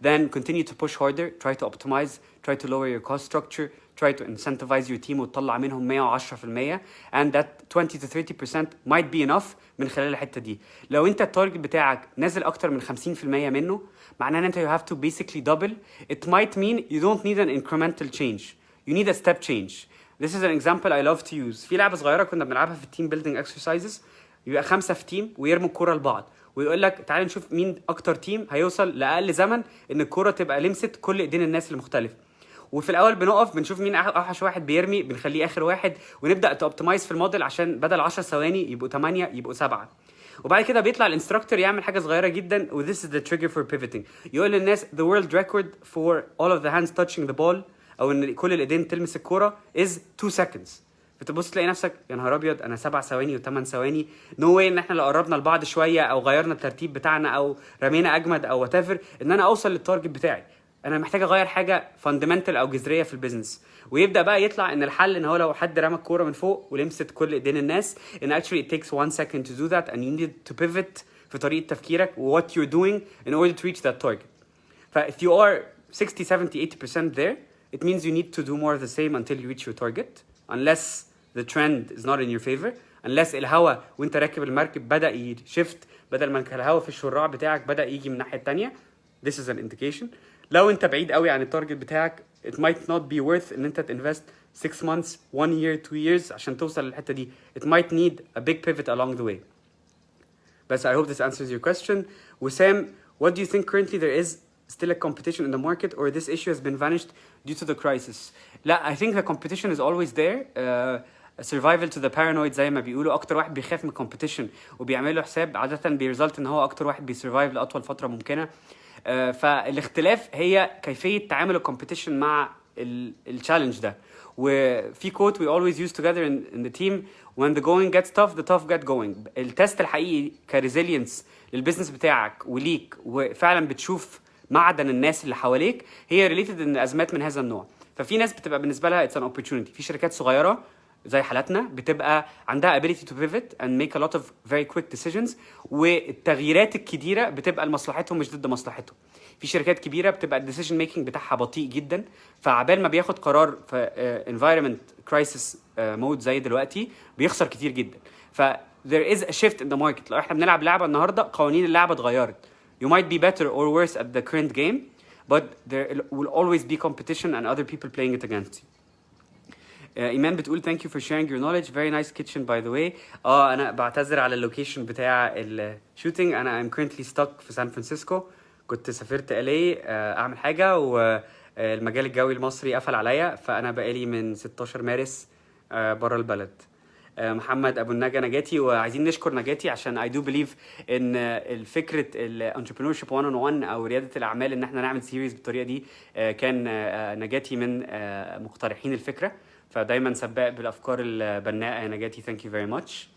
then continue to push harder try to optimize try to lower your cost structure try to incentivize your team وتطلع منهم 110% and that 20 to 30% might be enough من خلال الحتة دي. لو انت ال target بتاعك نازل أكتر من 50% منه معناه ان انت you have to basically double. It might mean you don't need an incremental change. You need a step change. This is an example I love to use. في لعبة صغيرة كنا بنلعبها في ال team building exercises. يبقى خمسة في team ويرموا الكورة لبعض. ويقول لك تعال نشوف مين أكتر team هيوصل لأقل زمن إن الكورة تبقى لمست كل إيدين الناس المختلفه وفي الأول بنقف بنشوف مين أوحش واحد بيرمي بنخليه آخر واحد ونبدأ ت optimize في الموديل عشان بدل 10 ثواني يبقوا 8 يبقوا 7 وبعد كده بيطلع ال instructor يعمل حاجة صغيرة جدا و is the trigger for pivoting. يقول للناس the world record for all of the hands touching the ball أو إن كل الإيدين تلمس الكورة is 2 seconds. بتبص تلاقي نفسك يا نهار أبيض أنا سبع ثواني وثمان ثواني. no way إن إحنا لو قربنا لبعض شوية أو غيرنا الترتيب بتاعنا أو رمينا أجمد أو وات إن أنا أوصل لل target بتاعي. أنا محتاج اغير حاجة fundamental أو جذريه في ال business ويبدا بقى يطلع ان الحل ان هو لو حد رمى الكوره من فوق ولمست كل ايدين الناس ان actually it takes one second to do that and you need to pivot في طريقه تفكيرك و what you're doing in order to reach that target ف if you are 60 70 80% there it means you need to do more of the same until you reach your target unless the trend is not in your favor unless الهوا وانت راكب المركب بدا يشفت بدل ما كان الهوا في الشراع بتاعك بدا يجي من الناحيه الثانية this is an indication لو انت بعيد قوي عن التارجت بتاعك it might not be worth ان انت تinvest 6 months 1 year 2 years عشان توصل للحته دي it might need a big pivot along the way بس I hope this answers your question وسام what do you think currently there is still a competition in the market or this issue has been vanished due to the crisis لا I think the competition is always there uh, survival to the paranoid زي ما بيقولوا أكتر واحد بيخاف من competition وبيعمل له حساب عاده بي result in هو أكتر واحد بي survive لاطول فتره ممكنه آه، فالاختلاف هي كيفية تعامل ال competition مع ال challenge ده. وفي quote we always use together in, in the team when the going gets tough the tough get going. ال test الحقيقي ك resilience لل business بتاعك وليك وفعلا بتشوف معدن الناس اللي حواليك هي related in ازمات من هذا النوع. ففي ناس بتبقى بالنسبة لها it's an opportunity. في شركات صغيرة زي حالاتنا بتبقى عندها ability to pivot and make a lot of very quick decisions والتغييرات الكبيره بتبقى لمصلحتهم مش ضد مصلحتهم في شركات كبيره بتبقى ال decision making بتاعها بطيء جدا فعبال ما بياخد قرار في environment crisis mode زي دلوقتي بيخسر كتير جدا ف there is a shift in the market لو إحنا بنلعب لعبه النهارده قوانين اللعبه اتغيرت you might be better or worse at the current game but there will always be competition and other people playing it against you آه، إيمان بتقول thank you for sharing your knowledge. Very nice kitchen by the way. آه أنا بعتذر على ال location بتاع ال shooting أنا I'm currently stuck في سان فرانسيسكو كنت سافرت LA آه، أعمل حاجة والمجال الجوي المصري قفل عليا. فأنا بقالي من 16 مارس بره البلد. آه، محمد أبو النجا نجاتي. وعايزين نشكر نجاتي عشان I do believe إن الفكرة ال entrepreneurship 101 أو ريادة الأعمال إن إحنا نعمل series بالطريقة دي آه، كان آه، نجاتي من آه، مقترحين الفكرة. فدايما سباق بالافكار البناءه يا نجاتي thank you very much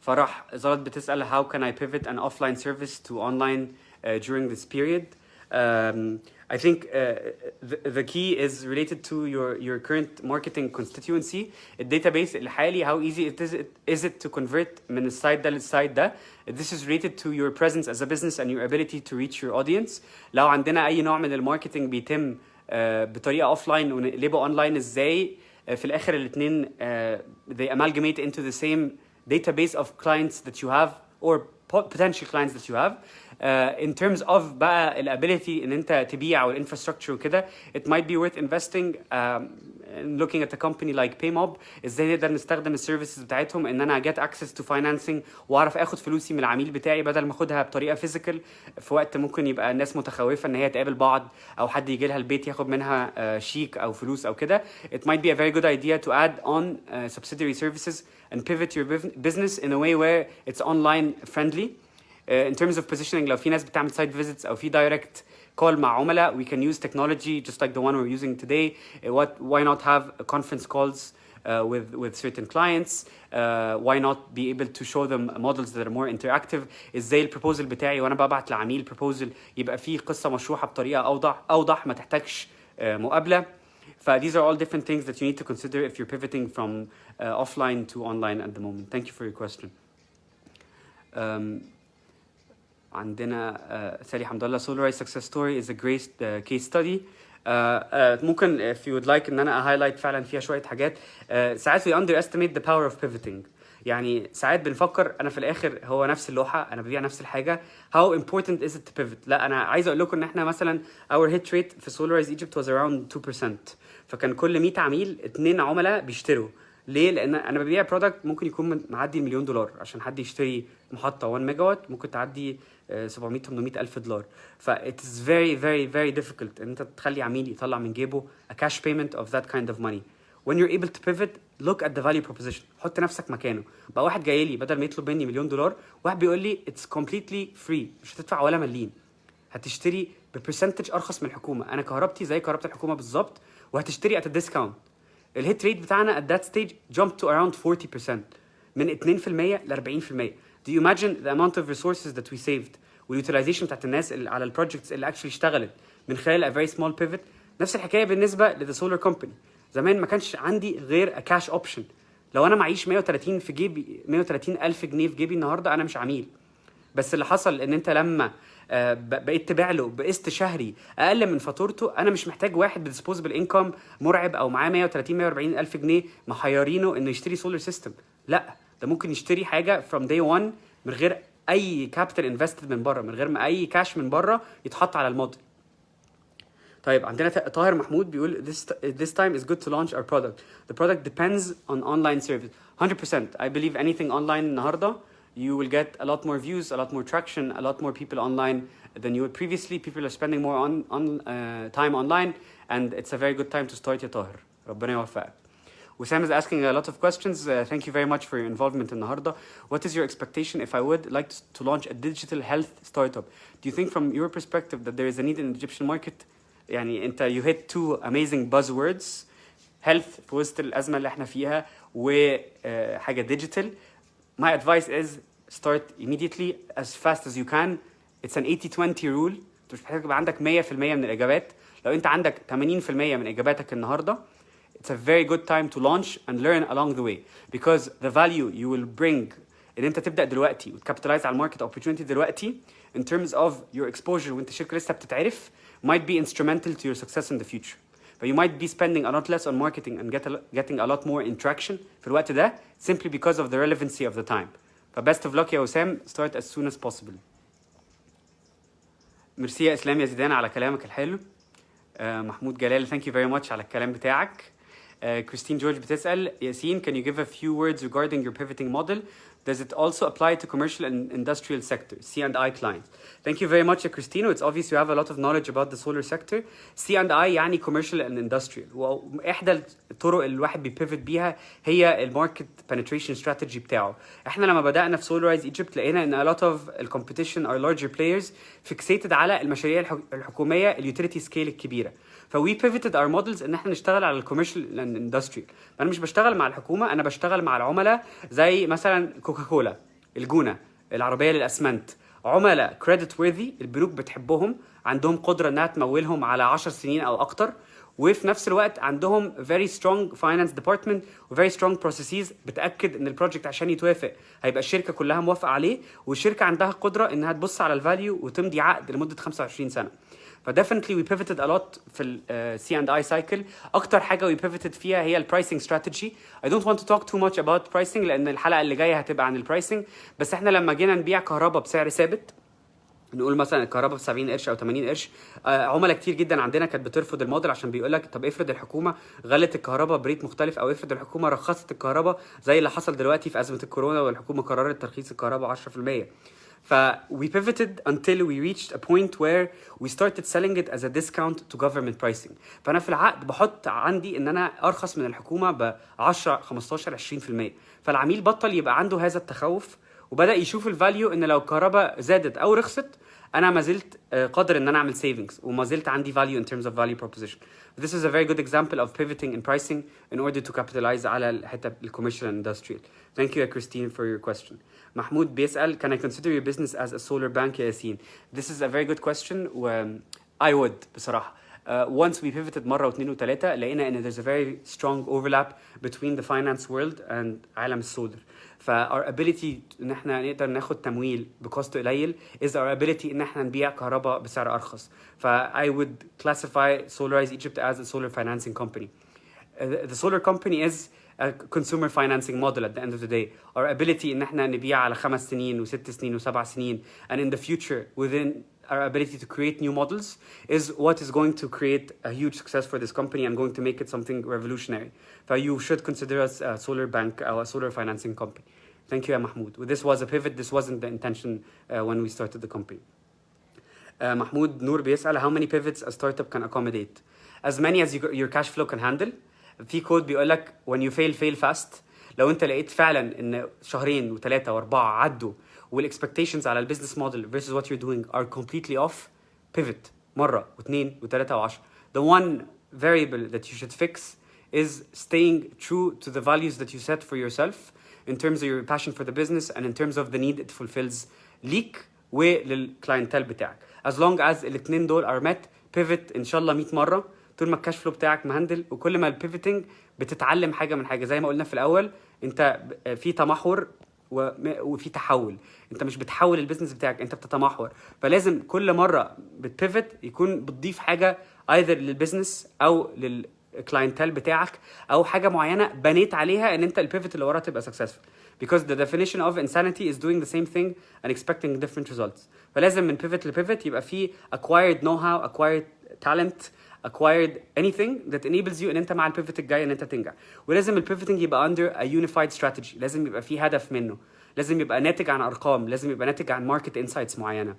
فرح زلط بتسأل how can I pivot an offline service to online uh, during this period um, I think uh, the, the key is related to your, your current marketing constituency ال database الحالي how easy it is, it, is it to convert من ال side ده لل side ده this is related to your presence as a business and your ability to reach your audience لو عندنا أي نوع من الماركتينج بيتم uh, بطريقة اوفلاين ونقلبه اونلاين إزاي uh, في الآخر الاثنين uh, they amalgamate into the same database of clients that you have or po- potential clients that you have uh, in terms of بقى الابيليتي إن أنت تبيع والانفراستراكشر وكده it might be worth investing um, in looking at a company like PayMob إزاي نقدر نستخدم ال services بتاعتهم إن أنا get access to financing وأعرف آخد فلوسي من العميل بتاعي بدل ما أخدها بطريقة physical في وقت ممكن يبقى الناس متخوفة إن هي تقابل بعض أو حد يجي لها البيت ياخد منها uh, شيك أو فلوس أو كده. It might be a very good idea to add on uh, subsidiary services and pivot your buf- business in a way where it's online friendly. uh, in terms of positioning لو في ناس بتعمل site visits او في direct call مع عملاء we can use technology just like the one we're using today Uh, what why not have conference calls uh, with with certain clients uh, why not be able to show them models that are more interactive ازاي البروبوزل بتاعي وانا ببعت لعميل بروبوزل يبقى فيه قصه مشروحه بطريقه اوضح اوضح ما تحتاجش uh, مقابله ف these are all different things that you need to consider if you're pivoting from uh, offline to online at the moment thank you for your question um, عندنا uh, سالي حمد الله is a great uh, case study. uh, uh, ممكن if you would like إن أنا highlight فعلا فيها شوية حاجات. uh, ساعات we underestimate the power of pivoting. يعني ساعات بنفكر أنا في الآخر هو نفس اللوحة أنا ببيع نفس الحاجة. How important is it to pivot لا أنا عايز أقول لكم إن إحنا مثلا our hit rate في Solarize Egypt was around 2% فكان كل 100 عميل اتنين عملاء بيشتروا. ليه؟ لأن أنا ببيع برودكت ممكن يكون معدي المليون دولار عشان حد يشتري محطة 1 ميجا وات ممكن تعدي آه، 700 800 ألف دولار. ف it's very very very difficult إن أنت تخلي عميل يطلع من جيبه a cash payment of that kind of money. When you're able to pivot look at the value proposition. حط نفسك مكانه. بقى واحد جاي لي بدل ما يطلب مني مليون دولار واحد بيقول لي it's completely free. مش هتدفع ولا مليم هتشتري ب percentage أرخص من الحكومة. أنا كهربتي زي كهرباء الحكومة بالظبط وهتشتري at a discount. ال hit rate بتاعنا at that stage jumped to around 40% من 2% ل 40% do you imagine the amount of resources that we saved وال utilization بتاعت الناس اللي على ال projects اللي actually اشتغلت من خلال a very small pivot نفس الحكاية بالنسبة ل the solar company زمان ما كانش عندي غير cash option. لو أنا معيش 130 في جيبي 130 ألف جنيه في جيبي النهارده أنا مش عميل. بس اللي حصل إن أنت لما آه، بقيت تبيع له بقسط شهري أقل من فاتورته أنا مش محتاج واحد ب disposable income مرعب أو معاه 130 140 ألف جنيه محيرينه إنه يشتري solar system لأ. ده ممكن يشتري حاجة from day one من غير اي capital invested من بره من غير ما اي كاش من بره يتحط على الموديل طيب عندنا طاهر محمود بيقول this this time is good to launch our product. The product depends on online service. 100%. I believe anything online النهارده you will get a lot more views, a lot more traction, a lot more people online than you would previously. People are spending more on on uh, time online and it's a very good time to start يا طاهر. ربنا يوفقك Wissam is asking a lot of questions. Uh, thank you very much for your involvement النهارده. What is your expectation if I would like to launch a digital health startup? Do you think from your perspective that there is a need in the Egyptian market? يعني انت you hit two amazing buzzwords health في وسط الأزمة اللي احنا فيها وحاجة digital. My advice is start immediately as fast as you can. It's an 80-20 rule. انت مش محتاج يبقى عندك 100% من الإجابات. لو انت عندك 80% من إجاباتك النهارده it's a very good time to launch and learn along the way because the value you will bring ان انت تبدا دلوقتي وتكابيتالايز على الماركت opportunity دلوقتي in terms of your exposure وانت شركه لسه بتتعرف might be instrumental to your success in the future. But you might be spending a lot less on marketing and get a, getting a lot more in traction في الوقت ده simply because of the relevancy of the time. ف best of luck يا وسام start as soon as possible. ميرسي يا اسلام يا زيدان على كلامك الحلو. آه، محمود جلال thank you very much على الكلام بتاعك. Uh, Christine George بتسأل ياسين can you give a few words regarding your pivoting model does it also apply to commercial and industrial sector C&I clients thank you very much يا Christine it's obvious you have a lot of knowledge about the solar sector C&I يعني commercial and industrial واحدى الطرق اللي الواحد بيبيفت بيها هي الماركت penetration strategy بتاعه احنا لما بدأنا في Solarize Egypt لقينا ان a lot of the competition are larger players fixated على المشاريع الح- الحكومية اليوتيليتي سكيل الكبيرة فوي بيفيتد اور مودلز إن إحنا نشتغل على ال commercial and industrial أنا مش بشتغل مع الحكومة أنا بشتغل مع العملاء زي مثلا كوكاكولا الجونة العربية للأسمنت. عملاء creditworthy البنوك بتحبهم عندهم قدرة إنها تمولهم على 10 سنين أو أكتر وفي نفس الوقت عندهم very strong finance department و very strong processes بتأكد إن ال project عشان يتوافق. هيبقى الشركة كلها موافقة عليه والشركة عندها قدرة إنها تبص على ال value وتمضي عقد لمدة 25 سنة. ف definitely we pivoted a lot في ال C and I cycle أكتر حاجة we pivoted فيها هي ال pricing strategy I don't want to talk too much about pricing لأن الحلقة اللي جاية هتبقى عن ال pricing بس إحنا لما جينا نبيع كهرباء بسعر ثابت نقول مثلا الكهرباء ب 70 قرش أو 80 قرش آه، عملاء كتير جدا عندنا كانت بترفض الموديل عشان بيقول لك طب افرض الحكومة غلت الكهرباء بريت مختلف أو افرض الحكومة رخصت الكهرباء زي اللي حصل دلوقتي في أزمة الكورونا والحكومة قررت ترخيص الكهرباء 10% ف we pivoted until we reached a point where we started selling it as a discount to government pricing فانا في العقد بحط عندي ان انا ارخص من الحكومه ب 10 15 20% فالعميل بطل يبقى عنده هذا التخوف وبدا يشوف الفاليو ان لو الكهرباء زادت او رخصت انا ما زلت آه، قادر ان انا اعمل savings وما زلت عندي value in terms of value proposition this is a very good example of pivoting in pricing in order to capitalize على الحته الكوميرشال and industrial thank you يا Christine for your question محمود بيسأل can I consider your business as a solar bank يا ياسين this is a very good question و I would بصراحه uh, once we pivoted مرة واثنين وثلاثة لقينا ان there's a very strong overlap between the finance world and عالم السولر ف our ability ان احنا نقدر ناخد تمويل بكوست قليل is our ability ان احنا نبيع كهرباء بسعر ارخص ف I would classify Solarize Egypt as a solar financing company Uh, the solar company is a consumer financing model at the end of the day. Our ability ان احنا نبيع على خمس سنين وست سنين وسبع سنين and in the future within our ability to create new models is what is going to create a huge success for this company and going to make it something revolutionary. So you should consider us a solar bank or a solar financing company. Thank you, Mahmoud. Well, this was a pivot. This wasn't the intention uh, when we started the company. Uh, محمود نور بيسأل how many pivots a startup can accommodate as many as you, your cash flow can handle في كود بيقول لك when you fail fail fast لو انت لقيت فعلا ان شهرين وثلاثه واربعه عدوا والاكسبكتيشنز على البيزنس موديل versus what you're doing are completely off pivot مره واثنين وثلاثه وعشرة the one variable that you should fix is staying true to the values that you set for yourself in terms of your passion for the business and in terms of the need it fulfills ليك ولل clientele بتاعك as long as الاثنين دول are met pivot ان شاء الله 100 مره طول ما ال cash flow بتاعك مهندل وكل ما ال pivoting بتتعلم حاجة من حاجة. زي ما قلنا في الأول انت في تمحور وفي تحول. انت مش بتحول ال business بتاعك انت بتتمحور. فلازم كل مرة بت pivot يكون بتضيف حاجة either لل business أو لل clientele بتاعك أو حاجة معينة بنيت عليها إن أنت ال pivot اللي وراها تبقى successful. Because the definition of insanity is doing the same thing and expecting different results. فلازم من pivot ل pivot يبقى في acquired know how acquired talent acquired anything that enables you ان انت مع البيفت الجاي ان انت تنجح ولازم البيفتنج يبقى under a unified strategy لازم يبقى في هدف منه لازم يبقى ناتج عن ارقام لازم يبقى ناتج عن ماركت انسايتس معينه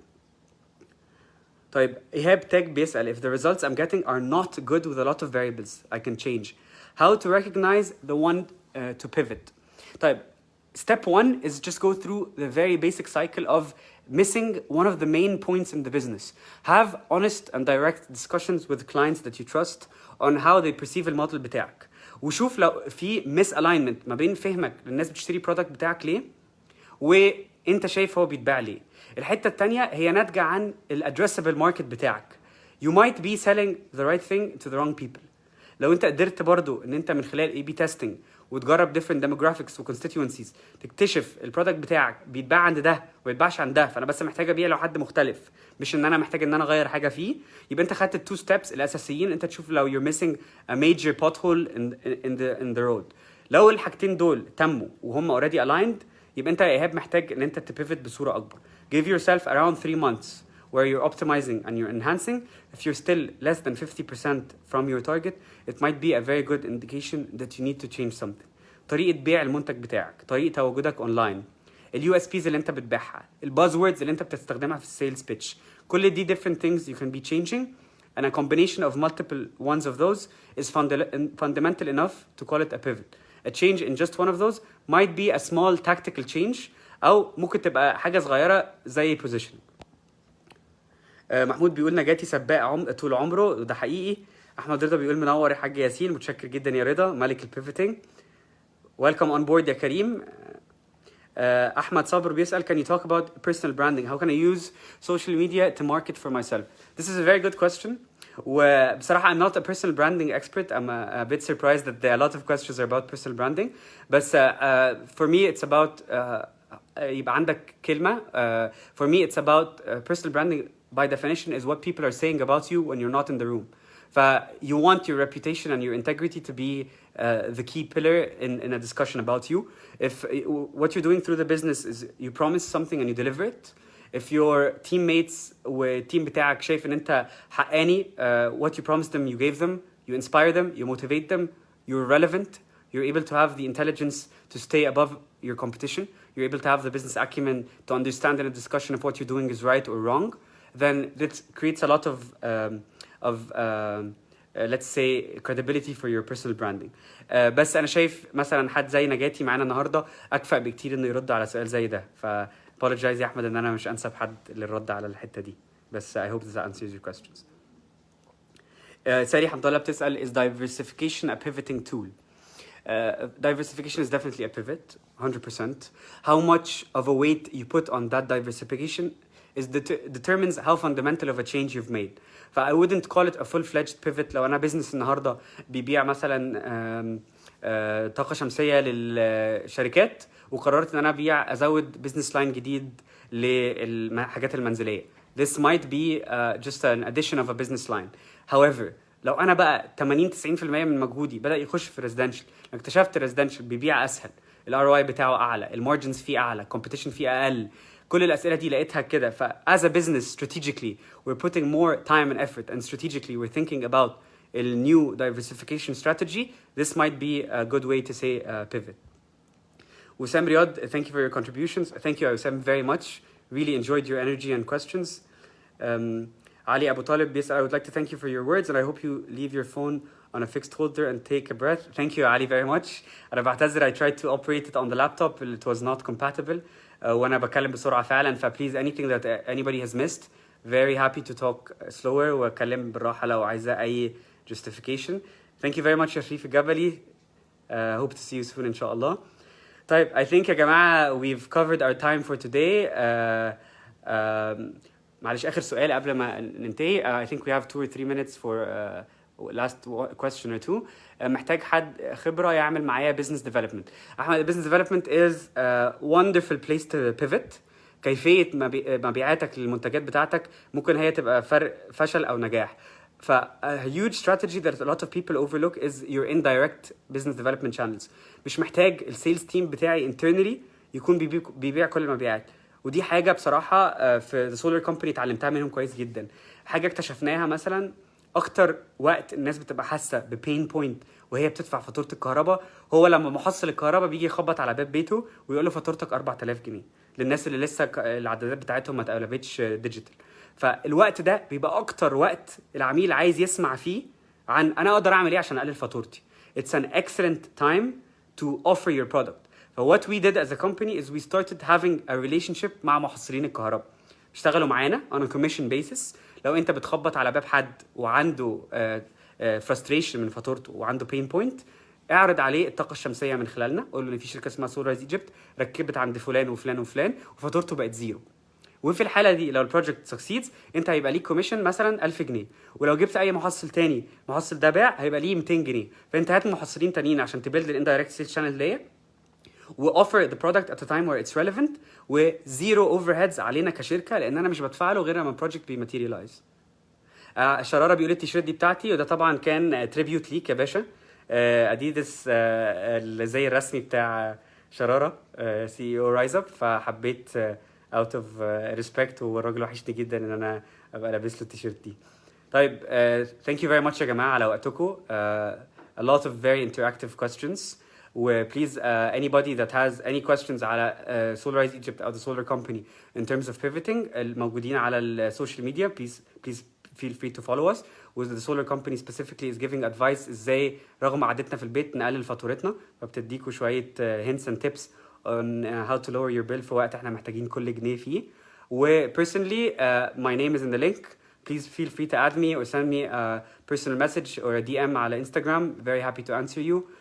طيب ايهاب تاج بيسال if the results I'm getting are not good with a lot of variables I can change how to recognize the one uh, to pivot طيب step one is just go through the very basic cycle of missing one of the main points in the business. Have honest and direct discussions with clients that you trust on how they perceive الموديل بتاعك. وشوف لو في misalignment ما بين فهمك للناس بتشتري برودكت بتاعك ليه وانت شايف هو بيتباع ليه. الحته الثانيه هي ناتجه عن الادريسبل ماركت بتاعك. You might be selling the right thing to the wrong people. لو انت قدرت برضو ان انت من خلال اي بي تيستنج وتجرب different demographics و constituencies تكتشف البرودكت بتاعك بيتباع عند ده وما يتباعش عند ده فأنا بس محتاج أبيع لو حد مختلف. مش إن أنا محتاج إن أنا أغير حاجة فيه. يبقى أنت خدت ال two steps الأساسيين أنت تشوف لو you're missing a major pothole in, in the in the road. لو الحاجتين دول تموا وهم already aligned يبقى أنت يا إيهاب محتاج إن أنت ت pivot بصورة أكبر. Give yourself around 3 months. where you're optimizing and you're enhancing if you're still less than 50% from your target it might be a very good indication that you need to change something طريقه بيع المنتج بتاعك طريقه تواجدك اونلاين اليو اس بيز اللي انت بتبيعها الباز ووردز اللي انت بتستخدمها في السيلز بيتش كل دي different things you can be changing and a combination of multiple ones of those is funda- fundamental enough to call it a pivot a change in just one of those might be a small tactical change او ممكن تبقى حاجه صغيره زي positioning آه، محمود بيقول نجاتي سباق عم... طول عمره وده حقيقي احمد رضا بيقول منور يا حاج ياسين متشكر جدا يا رضا ملك ال pivoting welcome on board يا كريم آه، احمد صابر بيسال can you talk about personal branding how can I use social media to market for myself this is a very good question وبصراحة I'm not a personal branding expert I'm a, a bit surprised that there are a lot of questions are about personal branding بس uh, uh, for me it's about uh, يبقى عندك كلمة uh, for me it's about uh, personal branding by definition is what people are saying about you when you're not in the room ف you want your reputation and your integrity to be uh, the key pillar in, in a discussion about you if uh, what you're doing through the business is you promise something and you deliver it if your teammates والتيم بتاعك شايف ان انت حقاني uh, what you promised them you gave them you inspire them you motivate them you're relevant you're able to have the intelligence to stay above your competition you're able to have the business acumen to understand in a discussion if what you're doing is right or wrong then that creates a lot of um, of um, uh, let's say credibility for your personal branding uh, بس انا شايف مثلا حد زي نجاتي معانا النهارده اكفأ بكتير انه يرد على سؤال زي ده ف apologize يا احمد ان انا مش انسب حد للرد على الحته دي بس I hope that answers your questions uh, ساري حمد الله بتسال is diversification a pivoting tool uh, diversification is definitely a pivot 100% how much of a weight you put on that diversification is det- determines how fundamental of a change you've made. ف I wouldn't call it a full-fledged pivot. لو أنا business النهارده بيبيع مثلا آه، طاقة شمسية للشركات وقررت إن أنا أبيع أزود business line جديد للحاجات المنزلية. This might be uh, just an addition of a business line. However لو أنا بقى 80 90% من مجهودي بدأ يخش في residential اكتشفت residential بيبيع أسهل الار اي بتاعه أعلى المارجنز فيه أعلى competition فيه أقل كل الاسئله دي لقيتها كده ف as a business strategically we're putting more time and effort and strategically we're thinking about a new diversification strategy this might be a good way to say uh, pivot Wissam Riyad, thank you for your contributions. Thank you, Wissam, very much. Really enjoyed your energy and questions. Um, Ali Abu Talib, yes, I would like to thank you for your words, and I hope you leave your phone on a fixed holder and take a breath. Thank you, Ali, very much. أنا بعتذر I tried to operate it on the laptop, it was not compatible. Uh, وأنا بتكلم بسرعة فعلا, ف please anything that uh, anybody has missed, very happy to talk slower وأتكلم بالراحة لو عايزة أي justification. Thank you very much, Shafif Gabali. Uh, hope to see you soon, inshallah. طيب I think يا جماعة we've covered our time for today. Uh, um, معلش آخر سؤال قبل ما ننتهي. اي ثينك وي هاف 2 3 مينيتس فور last question or two محتاج حد خبرة يعمل معايا business development أحمد business development is wonderful place to pivot كيفية مبيعاتك للمنتجات بتاعتك ممكن هي تبقى فرق فشل أو نجاح. ف a huge strategy that a lot of people overlook is your indirect business development channels. مش محتاج ال sales team بتاعي internally يكون بيبيع كل المبيعات ودي حاجة بصراحة آه، في The Solar Company اتعلمتها منهم كويس جدا. حاجة اكتشفناها مثلا أكتر وقت الناس بتبقى حاسة ب pain point وهي بتدفع فاتورة الكهرباء هو لما محصل الكهرباء بيجي يخبط على باب بيته ويقول له فاتورتك 4000 جنيه. للناس اللي لسه العدادات بتاعتهم ما اتقلبتش digital فالوقت ده بيبقى أكتر وقت العميل عايز يسمع فيه عن أنا أقدر أعمل إيه عشان أقلل فاتورتي. It's an excellent time to offer your product. What we did as a company is we started having a relationship مع محصلين الكهرباء. اشتغلوا معانا on a commission basis. لو انت بتخبط على باب حد وعنده uh, uh, frustration من فاتورته وعنده pain point اعرض عليه الطاقة الشمسية من خلالنا قول له إن في شركة اسمها Solarize Egypt ركبت عند فلان وفلان وفلان وفاتورته بقت zero وفي الحالة دي لو ال project succeeds انت هيبقى ليك commission مثلا 1000 جنيه ولو جبت أي محصل تاني المحصل ده باع هيبقى ليه 200 جنيه فانت هات محصلين تانيين عشان ت build ال indirect sales channel ديت و offer the product at time where it's relevant و zero overheads علينا كشركة لأن أنا مش بدفع له غير لما ال project بي materialize آه شراره بيقول التيشيرت دي بتاعتي وده طبعا كان tribute ليك يا باشا. آه اديدس آه اللي زي الرسمي بتاع شرارة CEO Rise Up فحبيت out of respect والراجل وحشني جدا إن أنا أبقى لابس له التيشيرت دي. طيب thank you very much يا جماعة على وقتكم. uh, a lot of very interactive questions. وبليز uh, anybody that has any questions على uh, Solarize Egypt او the solar company in terms of pivoting الموجودين على السوشيال ميديا please please feel free to follow us with the solar company specifically is giving advice ازاي رغم قعدتنا في البيت نقلل فاتورتنا فبتديكوا شويه uh, hints and tips on uh, how to lower your bill في وقت احنا محتاجين كل جنيه فيه و personally uh, my name is in the link please feel free to add me or send me a personal message or a DM على Instagram very happy to answer you uh,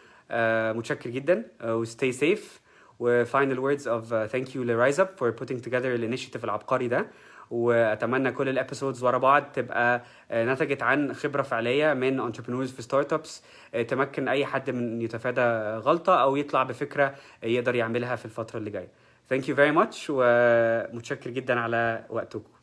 متشكر جدا. uh, و stay safe. و final words of uh, thank you ل Rise Up for putting together ال initiative العبقري ده. وأتمنى كل ال episodes ورا بعض تبقى نتجت عن خبرة فعلية من entrepreneurs في startups تمكن أي حد من يتفادى غلطة أو يطلع بفكرة يقدر يعملها في الفترة اللي جاية. Thank you very much. ومتشكر جدا على وقتكم.